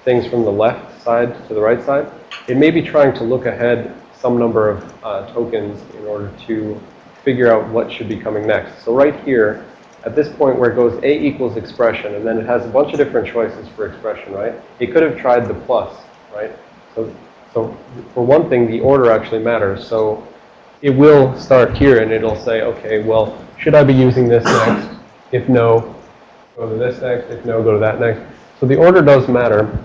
things from the left side to the right side, it may be trying to look ahead some number of uh, tokens in order to figure out what should be coming next. So right here, at this point where it goes A equals expression, and then it has a bunch of different choices for expression, right? It could have tried the plus, right? So, so for one thing, the order actually matters. So it will start here, and it'll say, okay, well, should I be using this next? If no, go to this next. If no, go to that next. So the order does matter.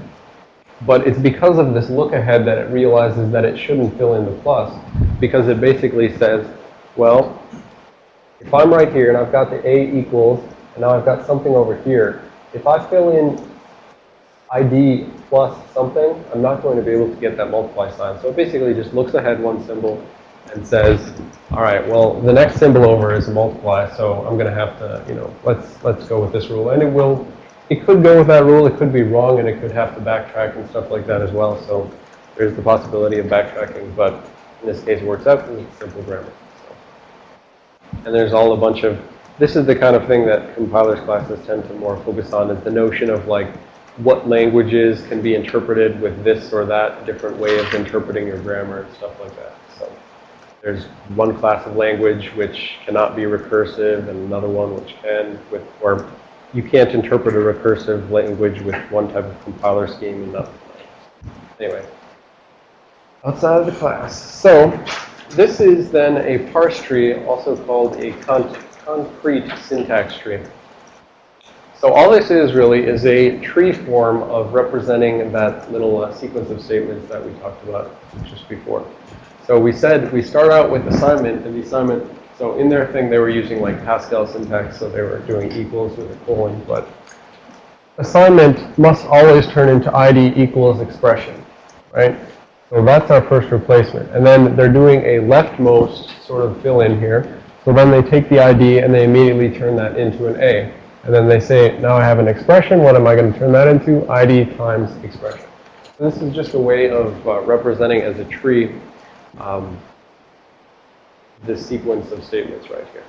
But it's because of this look ahead that it realizes that it shouldn't fill in the plus because it basically says, well, if I'm right here and I've got the A equals and now I've got something over here, if I fill in ID plus something, I'm not going to be able to get that multiply sign. So it basically just looks ahead one symbol and says, all right, well, the next symbol over is a multiply, so I'm going to have to, you know, let's, let's go with this rule. And it will it could go with that rule, it could be wrong, and it could have to backtrack and stuff like that as well. So there's the possibility of backtracking, but in this case it works out because it's simple grammar. And there's all a bunch of, this is the kind of thing that compilers classes tend to more focus on, is the notion of like what languages can be interpreted with this or that different way of interpreting your grammar and stuff like that. So there's one class of language which cannot be recursive and another one which can with, or you can't interpret a recursive language with one type of compiler scheme and not Anyway, outside of the class. So this is then a parse tree, also called a con concrete syntax tree. So all this is really is a tree form of representing that little uh, sequence of statements that we talked about just before. So we said we start out with assignment, and the assignment so in their thing, they were using like Pascal syntax, so they were doing equals with a colon. But assignment must always turn into ID equals expression, right? So that's our first replacement. And then they're doing a leftmost sort of fill in here. So then they take the ID and they immediately turn that into an A. And then they say, now I have an expression. What am I going to turn that into? ID times expression. So this is just a way of uh, representing as a tree um, this sequence of statements right here.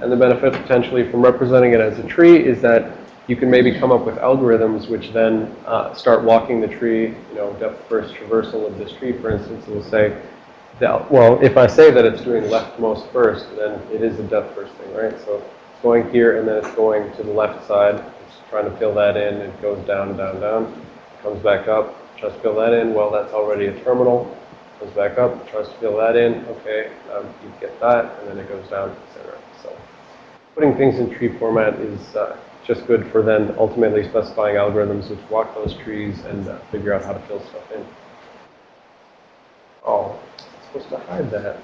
And the benefit potentially from representing it as a tree is that you can maybe come up with algorithms which then uh, start walking the tree, you know, depth first traversal of this tree, for instance, will say, well, if I say that it's doing leftmost first, then it is a depth first thing, right? So it's going here and then it's going to the left side. It's trying to fill that in. It goes down, down, down. comes back up, tries to fill that in, well, that's already a terminal, comes back up, tries to fill that in, okay, um, you get that, and then it goes down, etc. So putting things in tree format is uh, just good for then ultimately specifying algorithms which walk those trees and uh, figure out how to fill stuff in. Oh, I'm supposed to hide that.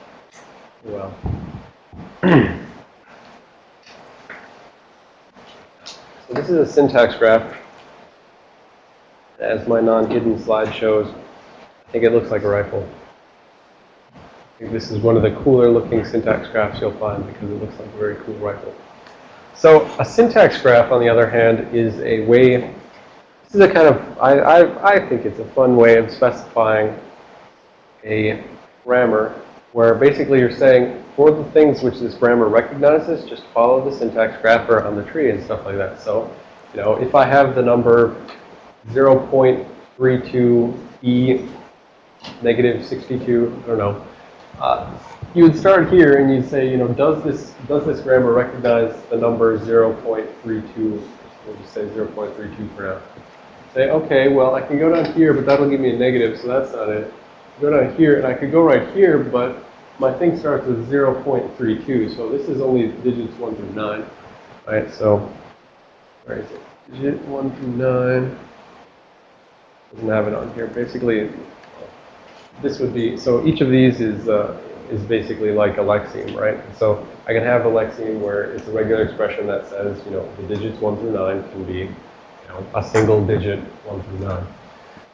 Well. so this is a syntax graph. As my non-hidden slide shows, I think it looks like a rifle. I think this is one of the cooler looking syntax graphs you'll find because it looks like a very cool rifle. So a syntax graph, on the other hand, is a way, this is a kind of, I, I, I think it's a fun way of specifying a grammar where basically you're saying for the things which this grammar recognizes, just follow the syntax graph on the tree and stuff like that. So, you know, if I have the number 0.32e negative 62, I don't know, uh, you would start here and you'd say, you know, does this does this grammar recognize the number 0.32? We'll just say 0.32 for now. Say, okay, well, I can go down here, but that'll give me a negative, so that's not it. Go down here, and I could go right here, but my thing starts with 0.32, so this is only digits 1 through 9. Right, so, where is it? Digit 1 through 9. Doesn't have it on here. Basically, this would be, so each of these is, uh, is basically like a lexeme, right? So I can have a lexeme where it's a regular expression that says, you know, the digits 1 through 9 can be, you know, a single digit 1 through 9.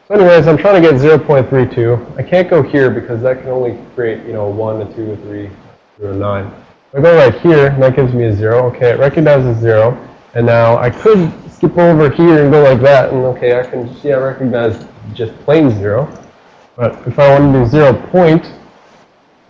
So anyways, I'm trying to get 0.32. I can't go here because that can only create, you know, a 1, a 2, a 3, through a 9. I go right here, and that gives me a 0. Okay, it recognizes 0. And now I could skip over here and go like that, and okay, I can see I recognize just plain 0. But if I want to do 0 point,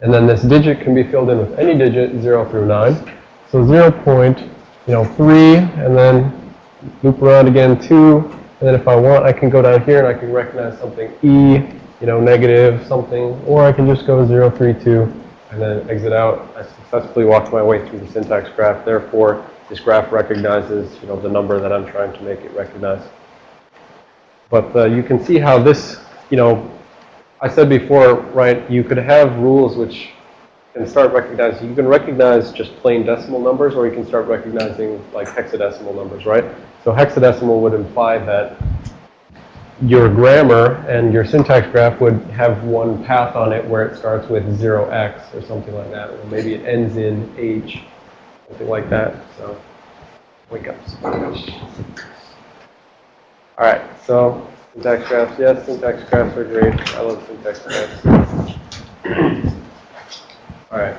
and then this digit can be filled in with any digit, 0 through 9. So 0 point, you know, 3, and then loop around again, 2. And then if I want, I can go down here and I can recognize something E, you know, negative something. Or I can just go 0, 3, 2, and then exit out. I successfully walked my way through the syntax graph. Therefore, this graph recognizes, you know, the number that I'm trying to make it recognize. But uh, you can see how this, you know, I said before, right, you could have rules which can start recognizing, you can recognize just plain decimal numbers or you can start recognizing like hexadecimal numbers, right? So hexadecimal would imply that your grammar and your syntax graph would have one path on it where it starts with 0x or something like that. Or maybe it ends in h, something like that. So wake up. All right, so syntax graphs, yes, syntax graphs are great. I love syntax graphs. All right.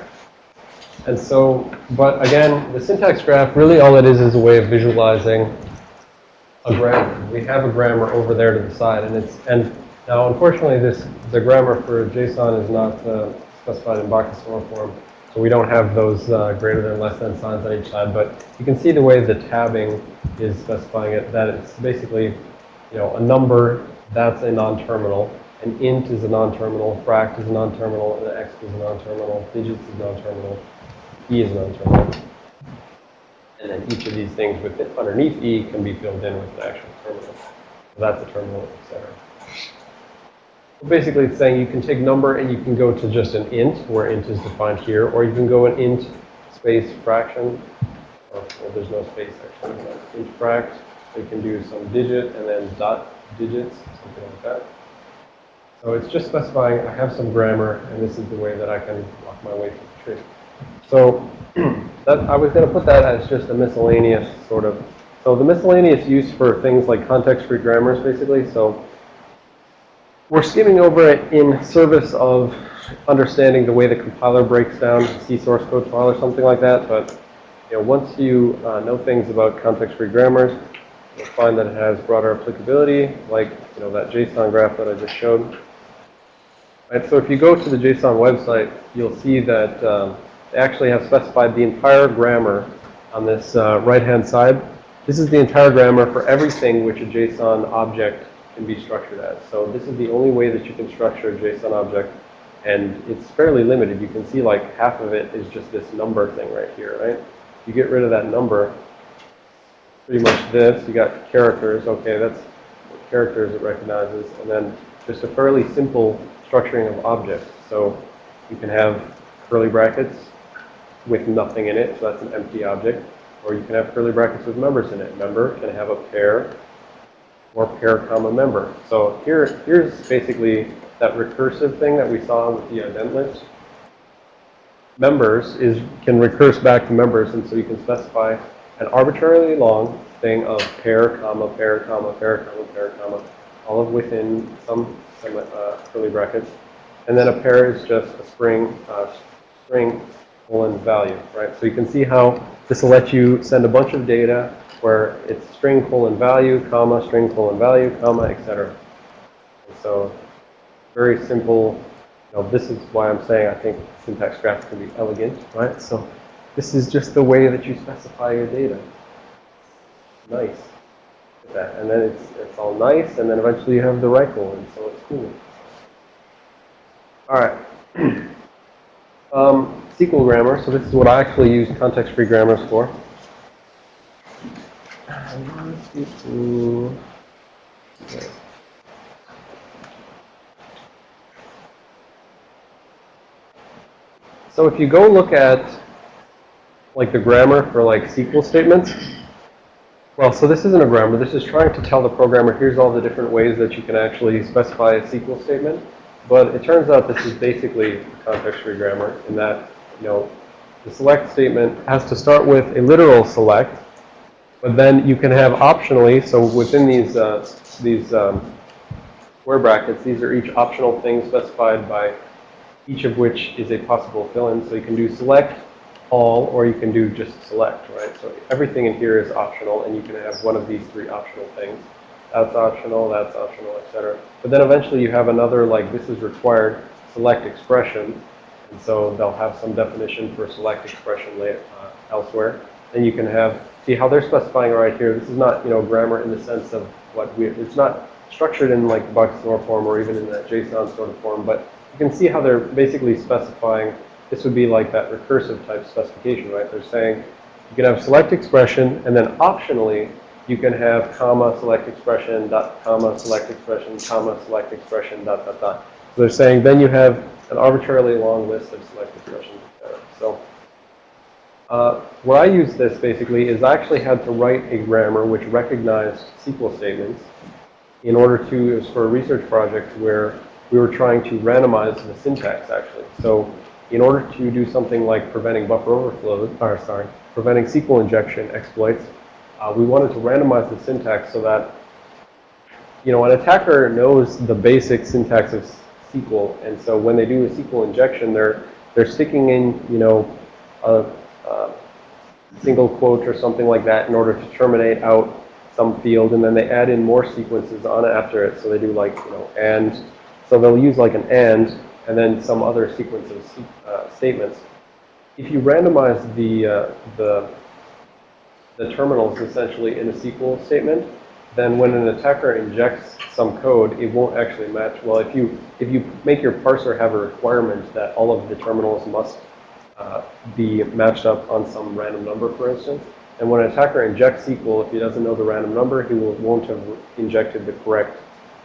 And so, but again, the syntax graph, really all it is is a way of visualizing a grammar. We have a grammar over there to the side, and it's, and now unfortunately this, the grammar for JSON is not uh, specified in Backus form, so we don't have those uh, greater than less than signs on each side, but you can see the way the tabbing is specifying it, that it's basically, you know, a number, that's a non-terminal, an int is a non-terminal, fract is a non-terminal, an x is a non-terminal, digits is non-terminal, e is non-terminal. And then each of these things with underneath e can be filled in with an actual terminal. So that's a terminal, etc. So basically, it's saying you can take number and you can go to just an int, where int is defined here, or you can go an int space fraction, or well, there's no space actually, int fract. You can do some digit and then dot digits, something like that. So it's just specifying I have some grammar, and this is the way that I can walk my way through the tree. So that, I was going to put that as just a miscellaneous sort of. So the miscellaneous use for things like context-free grammars, basically. So we're skimming over it in service of understanding the way the compiler breaks down C source code file or something like that. But you know, once you uh, know things about context-free grammars, you'll find that it has broader applicability, like you know that JSON graph that I just showed. Right, so if you go to the JSON website, you'll see that um, they actually have specified the entire grammar on this uh, right-hand side. This is the entire grammar for everything which a JSON object can be structured as. So this is the only way that you can structure a JSON object, and it's fairly limited. You can see like half of it is just this number thing right here, right? You get rid of that number, pretty much this. You got characters. Okay, that's characters it recognizes, and then just a fairly simple structuring of objects. So you can have curly brackets with nothing in it, so that's an empty object. Or you can have curly brackets with members in it. Member can have a pair or pair comma member. So here, here's basically that recursive thing that we saw with the ident list. Members is can recurse back to members, and so you can specify an arbitrarily long thing of pair, comma, pair, comma, pair, comma, pair, comma, all of within some, some uh, curly brackets. And then a pair is just a string, uh, string colon value, right? So you can see how this will let you send a bunch of data where it's string colon value, comma, string colon value, comma, etc. So very simple. You know, this is why I'm saying I think syntax graphs can be elegant, right? So this is just the way that you specify your data. Nice. That. And then it's, it's all nice, and then eventually you have the right colon, so it's cool. All right. um, SQL grammar. So this is what I actually use context-free grammars for. So if you go look at like the grammar for like SQL statements, well, so this isn't a grammar. This is trying to tell the programmer, here's all the different ways that you can actually specify a SQL statement. But it turns out this is basically a context-free grammar in that, you know, the select statement has to start with a literal select, but then you can have optionally, so within these, uh, these um, square brackets, these are each optional things specified by each of which is a possible fill-in. So you can do select, all, or you can do just select, right? So everything in here is optional, and you can have one of these three optional things. That's optional, that's optional, etc. But then eventually you have another, like, this is required select expression. And so they'll have some definition for select expression later, uh, elsewhere. And you can have, see how they're specifying right here. This is not, you know, grammar in the sense of what we, it's not structured in like Backus form or even in that JSON sort of form, but you can see how they're basically specifying, this would be like that recursive type specification, right? They're saying you can have select expression and then optionally you can have comma select expression dot comma select expression comma select expression dot dot dot. So they're saying then you have an arbitrarily long list of select expressions. So uh, where I use this basically is I actually had to write a grammar which recognized SQL statements in order to, it was for a research project where we were trying to randomize the syntax actually. So in order to do something like preventing buffer overflows, or sorry, preventing SQL injection exploits, uh, we wanted to randomize the syntax so that, you know, an attacker knows the basic syntax of SQL. And so when they do a SQL injection, they're, they're sticking in, you know, a, a single quote or something like that in order to terminate out some field. And then they add in more sequences on after it. So they do like, you know, and. So they'll use like an and and then some other sequence of uh, statements. If you randomize the, uh, the, the terminals essentially in a SQL statement, then when an attacker injects some code, it won't actually match. Well, if you, if you make your parser have a requirement that all of the terminals must uh, be matched up on some random number, for instance, and when an attacker injects SQL, if he doesn't know the random number, he will, won't have injected the correct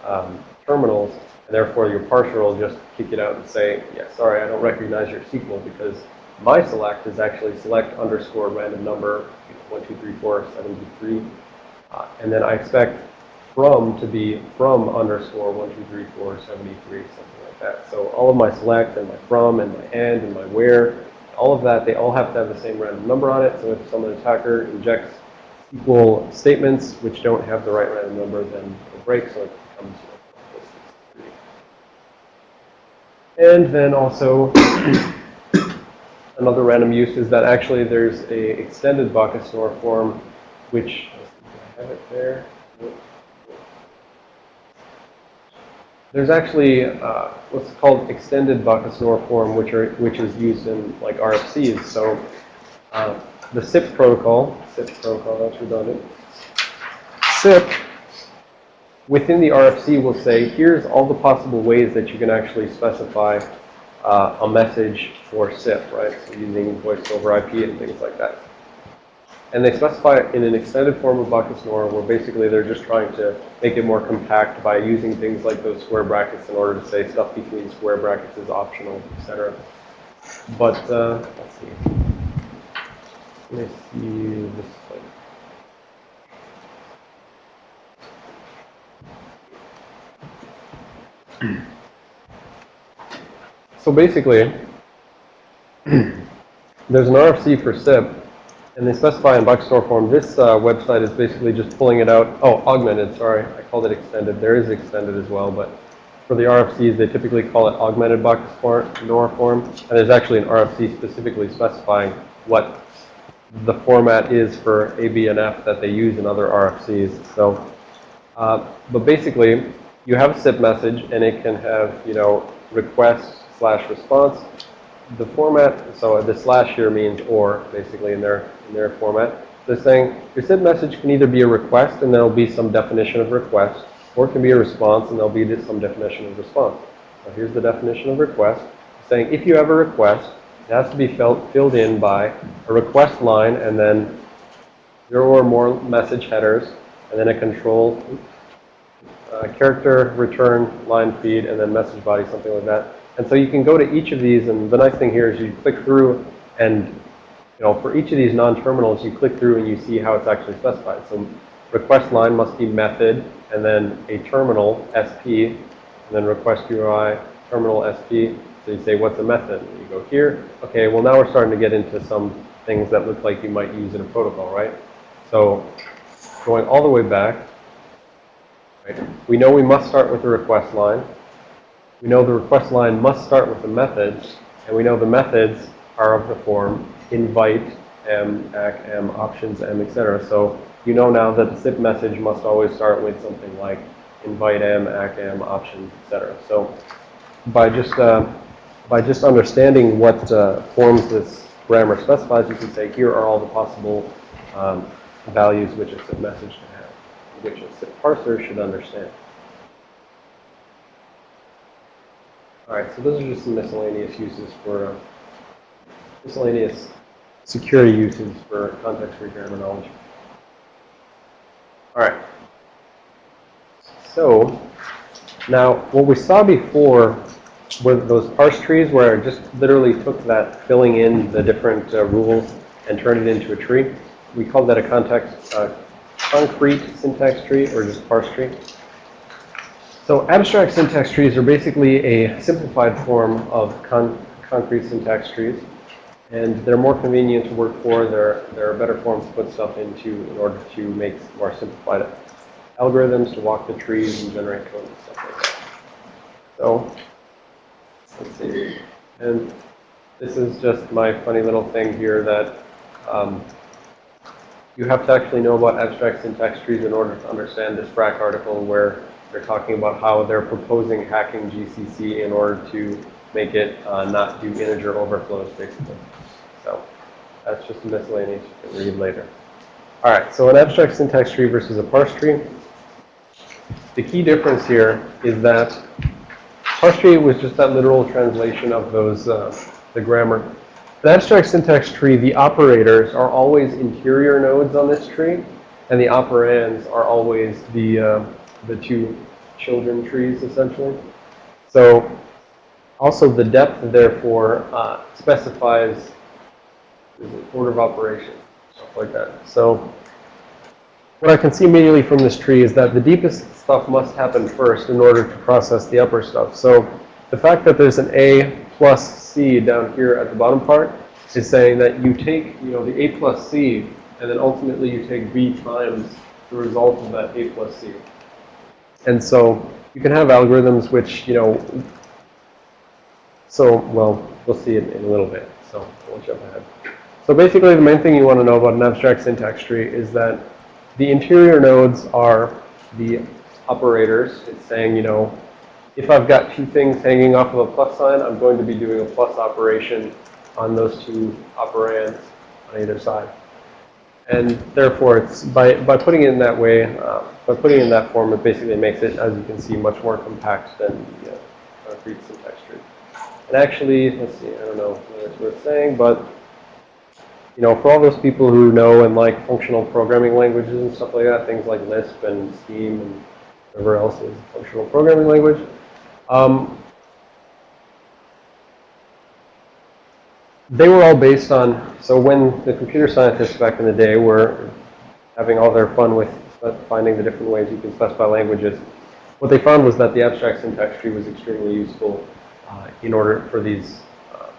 um, terminals, and therefore, your parser will just kick it out and say, yeah, sorry, I don't recognize your SQL because my select is actually select underscore random number, know, 1, 2, 3, 4, 73. Uh, and then I expect from to be from underscore 1, 2, 3, 4, 73, something like that. So all of my select and my from and my and and my where, all of that, they all have to have the same random number on it. So if some attacker injects SQL statements which don't have the right random number, then it breaks, so it becomes And then also, another random use is that actually there's a extended Backus-Naur form, which, I have it there. There's actually uh, what's called extended Backus-Naur form, which are which is used in like RFCs. So uh, the SIP protocol, SIP protocol, that's redundant. SIP within the RFC we'll say, here's all the possible ways that you can actually specify uh, a message for SIP, right? So using voice over IP and things like that. And they specify it in an extended form of Backus Naur where basically they're just trying to make it more compact by using things like those square brackets in order to say stuff between square brackets is optional, etc. But, uh, let's see. Let me see this thing. So basically, there's an RFC for SIP, and they specify in Backus-Naur form. This uh, website is basically just pulling it out. Oh, augmented, sorry. I called it extended. There is extended as well, but for the RFCs, they typically call it augmented Buck Store NOR form. And there's actually an RFC specifically specifying what the format is for ABNF that they use in other RFCs. So, uh, but basically, you have a SIP message, and it can have, you know, request slash response. The format, so the slash here means or, basically, in their, in their format. They're saying your SIP message can either be a request, and there'll be some definition of request, or it can be a response, and there'll be some definition of response. So here's the definition of request. Saying if you have a request, it has to be filled, filled in by a request line, and then zero or more message headers, and then a control uh, character return line feed and then message body, something like that. And so you can go to each of these, and the nice thing here is you click through, and you know for each of these non-terminals, you click through and you see how it's actually specified. So request line must be method, and then a terminal SP, and then request URI terminal SP. So you say, what's a method? And you go here. Okay, well now we're starting to get into some things that look like you might use in a protocol, right? So going all the way back, Right? We know we must start with the request line. We know the request line must start with the methods, and we know the methods are of the form invite, m, ack, m, options, m, etc. So you know now that the SIP message must always start with something like invite m, ack, m, options, etc. So by just uh, by just understanding what uh, forms this grammar specifies, you can say here are all the possible um, values which a SIP message can which a parser should understand. All right, so those are just some miscellaneous uses for miscellaneous security uses for context-free knowledge. All right. So now what we saw before were those parse trees where I just literally took that filling in the different uh, rules and turned it into a tree. We called that a context uh, concrete syntax tree or just parse tree. So abstract syntax trees are basically a simplified form of con concrete syntax trees. And they're more convenient to work for. There, there are better forms to put stuff into in order to make more simplified algorithms to walk the trees and generate code and stuff like that. So, let's see. And this is just my funny little thing here that um, you have to actually know about abstract syntax trees in order to understand this Phrack article where they're talking about how they're proposing hacking GCC in order to make it uh, not do integer overflows, basically. So that's just a miscellaneous you can read later. All right, so an abstract syntax tree versus a parse tree. The key difference here is that parse tree was just that literal translation of those, uh, the grammar. The abstract syntax tree, the operators are always interior nodes on this tree, and the operands are always the, uh, the two children trees, essentially. So also the depth, therefore, uh, specifies order of operation, stuff like that. So what I can see immediately from this tree is that the deepest stuff must happen first in order to process the upper stuff. So the fact that there's an A plus C down here at the bottom part is saying that you take, you know, the A plus C, and then ultimately you take B times the result of that A plus C. And so you can have algorithms which, you know, so, well, we'll see it in a little bit, so won't jump ahead. So basically the main thing you want to know about an abstract syntax tree is that the interior nodes are the operators. It's saying, you know, if I've got two things hanging off of a plus sign, I'm going to be doing a plus operation on those two operands on either side. And therefore, it's by, by putting it in that way, uh, by putting it in that form, it basically makes it, as you can see, much more compact than the uh, concrete syntax tree. And actually, let's see, I don't know whether it's worth saying, but you know, for all those people who know and like functional programming languages and stuff like that, things like Lisp and Scheme and whatever else is a functional programming language, um, they were all based on, so when the computer scientists back in the day were having all their fun with finding the different ways you can specify languages, what they found was that the abstract syntax tree was extremely useful uh, in order for these uh,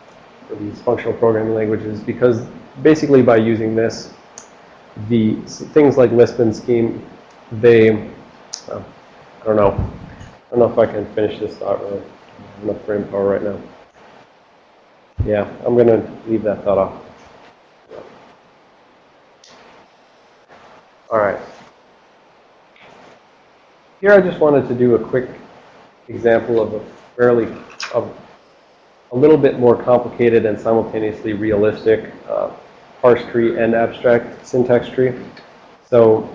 for these functional programming languages because basically by using this, the things like Lisp and Scheme, they, uh, I don't know, I don't know if I can finish this thought really. I have enough brain power right now. Yeah, I'm going to leave that thought off. All right. Here I just wanted to do a quick example of a fairly, of a little bit more complicated and simultaneously realistic uh, parse tree and abstract syntax tree. So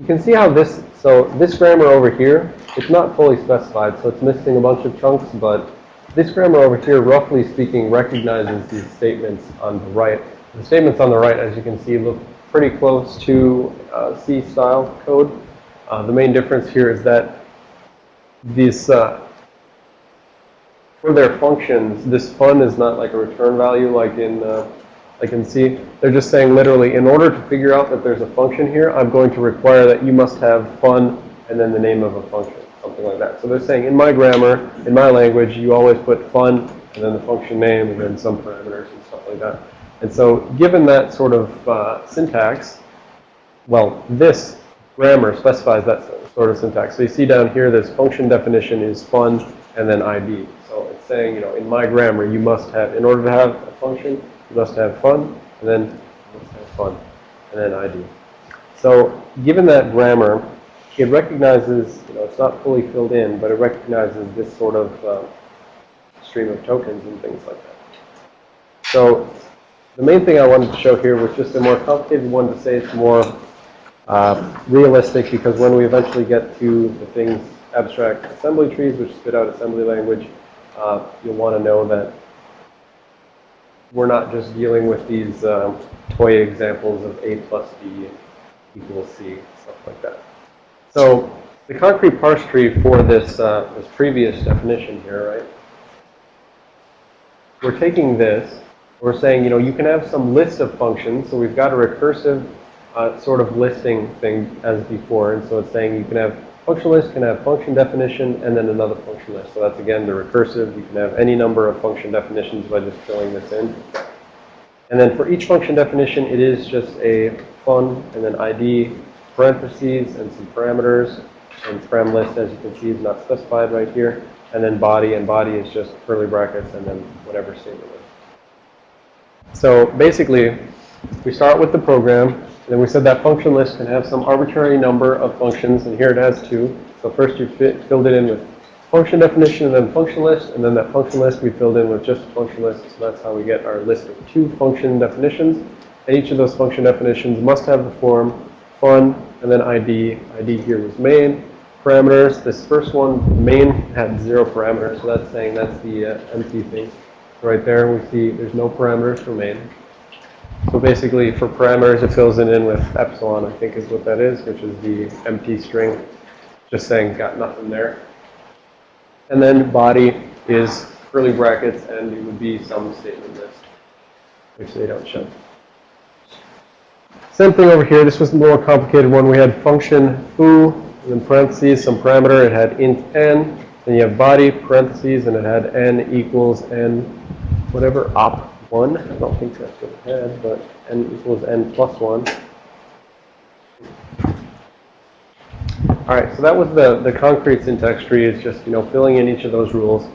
you can see how this, so this grammar over here, it's not fully specified, so it's missing a bunch of chunks, but this grammar over here, roughly speaking, recognizes these statements on the right. The statements on the right, as you can see, look pretty close to uh, C-style code. Uh, the main difference here is that these, uh, for their functions, this fun is not like a return value like in, uh, can see They're just saying literally, in order to figure out that there's a function here, I'm going to require that you must have fun and then the name of a function, something like that. So they're saying in my grammar, in my language, you always put fun and then the function name and then some parameters and stuff like that. And so given that sort of uh, syntax, well, this grammar specifies that sort of syntax. So you see down here, this function definition is fun and then ID. So it's saying, you know, in my grammar, you must have, in order to have a function, you must have fun and then you must have fun and then ID. So given that grammar, it recognizes, you know, it's not fully filled in, but it recognizes this sort of uh, stream of tokens and things like that. So the main thing I wanted to show here was just a more complicated one to say it's more uh, realistic because when we eventually get to the things, abstract assembly trees, which spit out assembly language, uh, you'll want to know that we're not just dealing with these um, toy examples of A plus B equals C, stuff like that. So the concrete parse tree for this, uh, this previous definition here, right? We're taking this, we're saying, you know, you can have some list of functions. So we've got a recursive uh, sort of listing thing as before. And so it's saying you can have function list, can have function definition, and then another function list. So that's again the recursive. You can have any number of function definitions by just filling this in. And then for each function definition, it is just a fun and then ID, parentheses, and some parameters. And param list, as you can see, is not specified right here. And then body, and body is just curly brackets and then whatever statement. So basically, we start with the program, and then we said that function list can have some arbitrary number of functions, and here it has two. So first you fit, filled it in with function definition and then function list, and then that function list we filled in with just a function list. So that's how we get our list of two function definitions. And each of those function definitions must have the form fun, and then ID. ID here was main. Parameters, this first one, main had zero parameters, so that's saying that's the uh, empty thing. Right there we see there's no parameters for main. So basically for parameters it fills it in with epsilon, I think is what that is, which is the empty string, just saying got nothing there. And then body is curly brackets and it would be some statement list, which they don't show. Same thing over here. This was the more complicated one. We had function foo, and in parentheses, some parameter. It had int n. Then you have body, parentheses, and it had n equals n, whatever, op 1. I don't think that's what it had, but n equals n plus 1. All right, so that was the, the concrete syntax tree. It's just, you know, filling in each of those rules.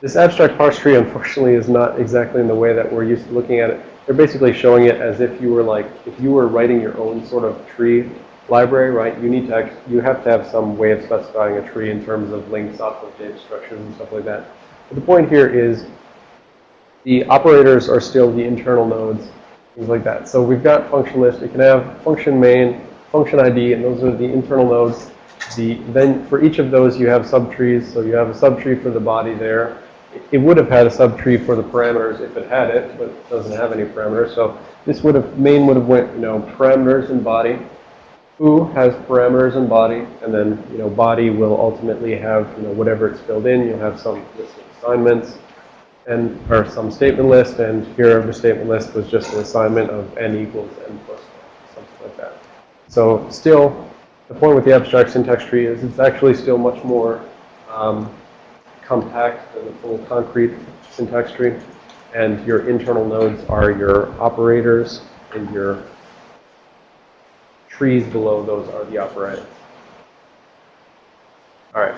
This abstract parse tree, unfortunately, is not exactly in the way that we're used to looking at it. They're basically showing it as if you were like, if you were writing your own sort of tree library, right? You need to, you have to have some way of specifying a tree in terms of links off of data structures and stuff like that. But the point here is the operators are still the internal nodes, things like that. So we've got function list. It can have function main, function ID, and those are the internal nodes. The, then for each of those, you have subtrees. So you have a subtree for the body there. it would have had a subtree for the parameters if it had it, but it doesn't have any parameters. So this would have, main would have went, you know, parameters and body. Foo has parameters and body, and then, you know, body will ultimately have, you know, whatever it's filled in. You'll have some assignments and, or some statement list, and here the statement list was just an assignment of n equals n plus 1, something like that. So still, the point with the abstract syntax tree is it's actually still much more um, compact than the full concrete syntax tree. And your internal nodes are your operators, and your trees below those are the operands. All right.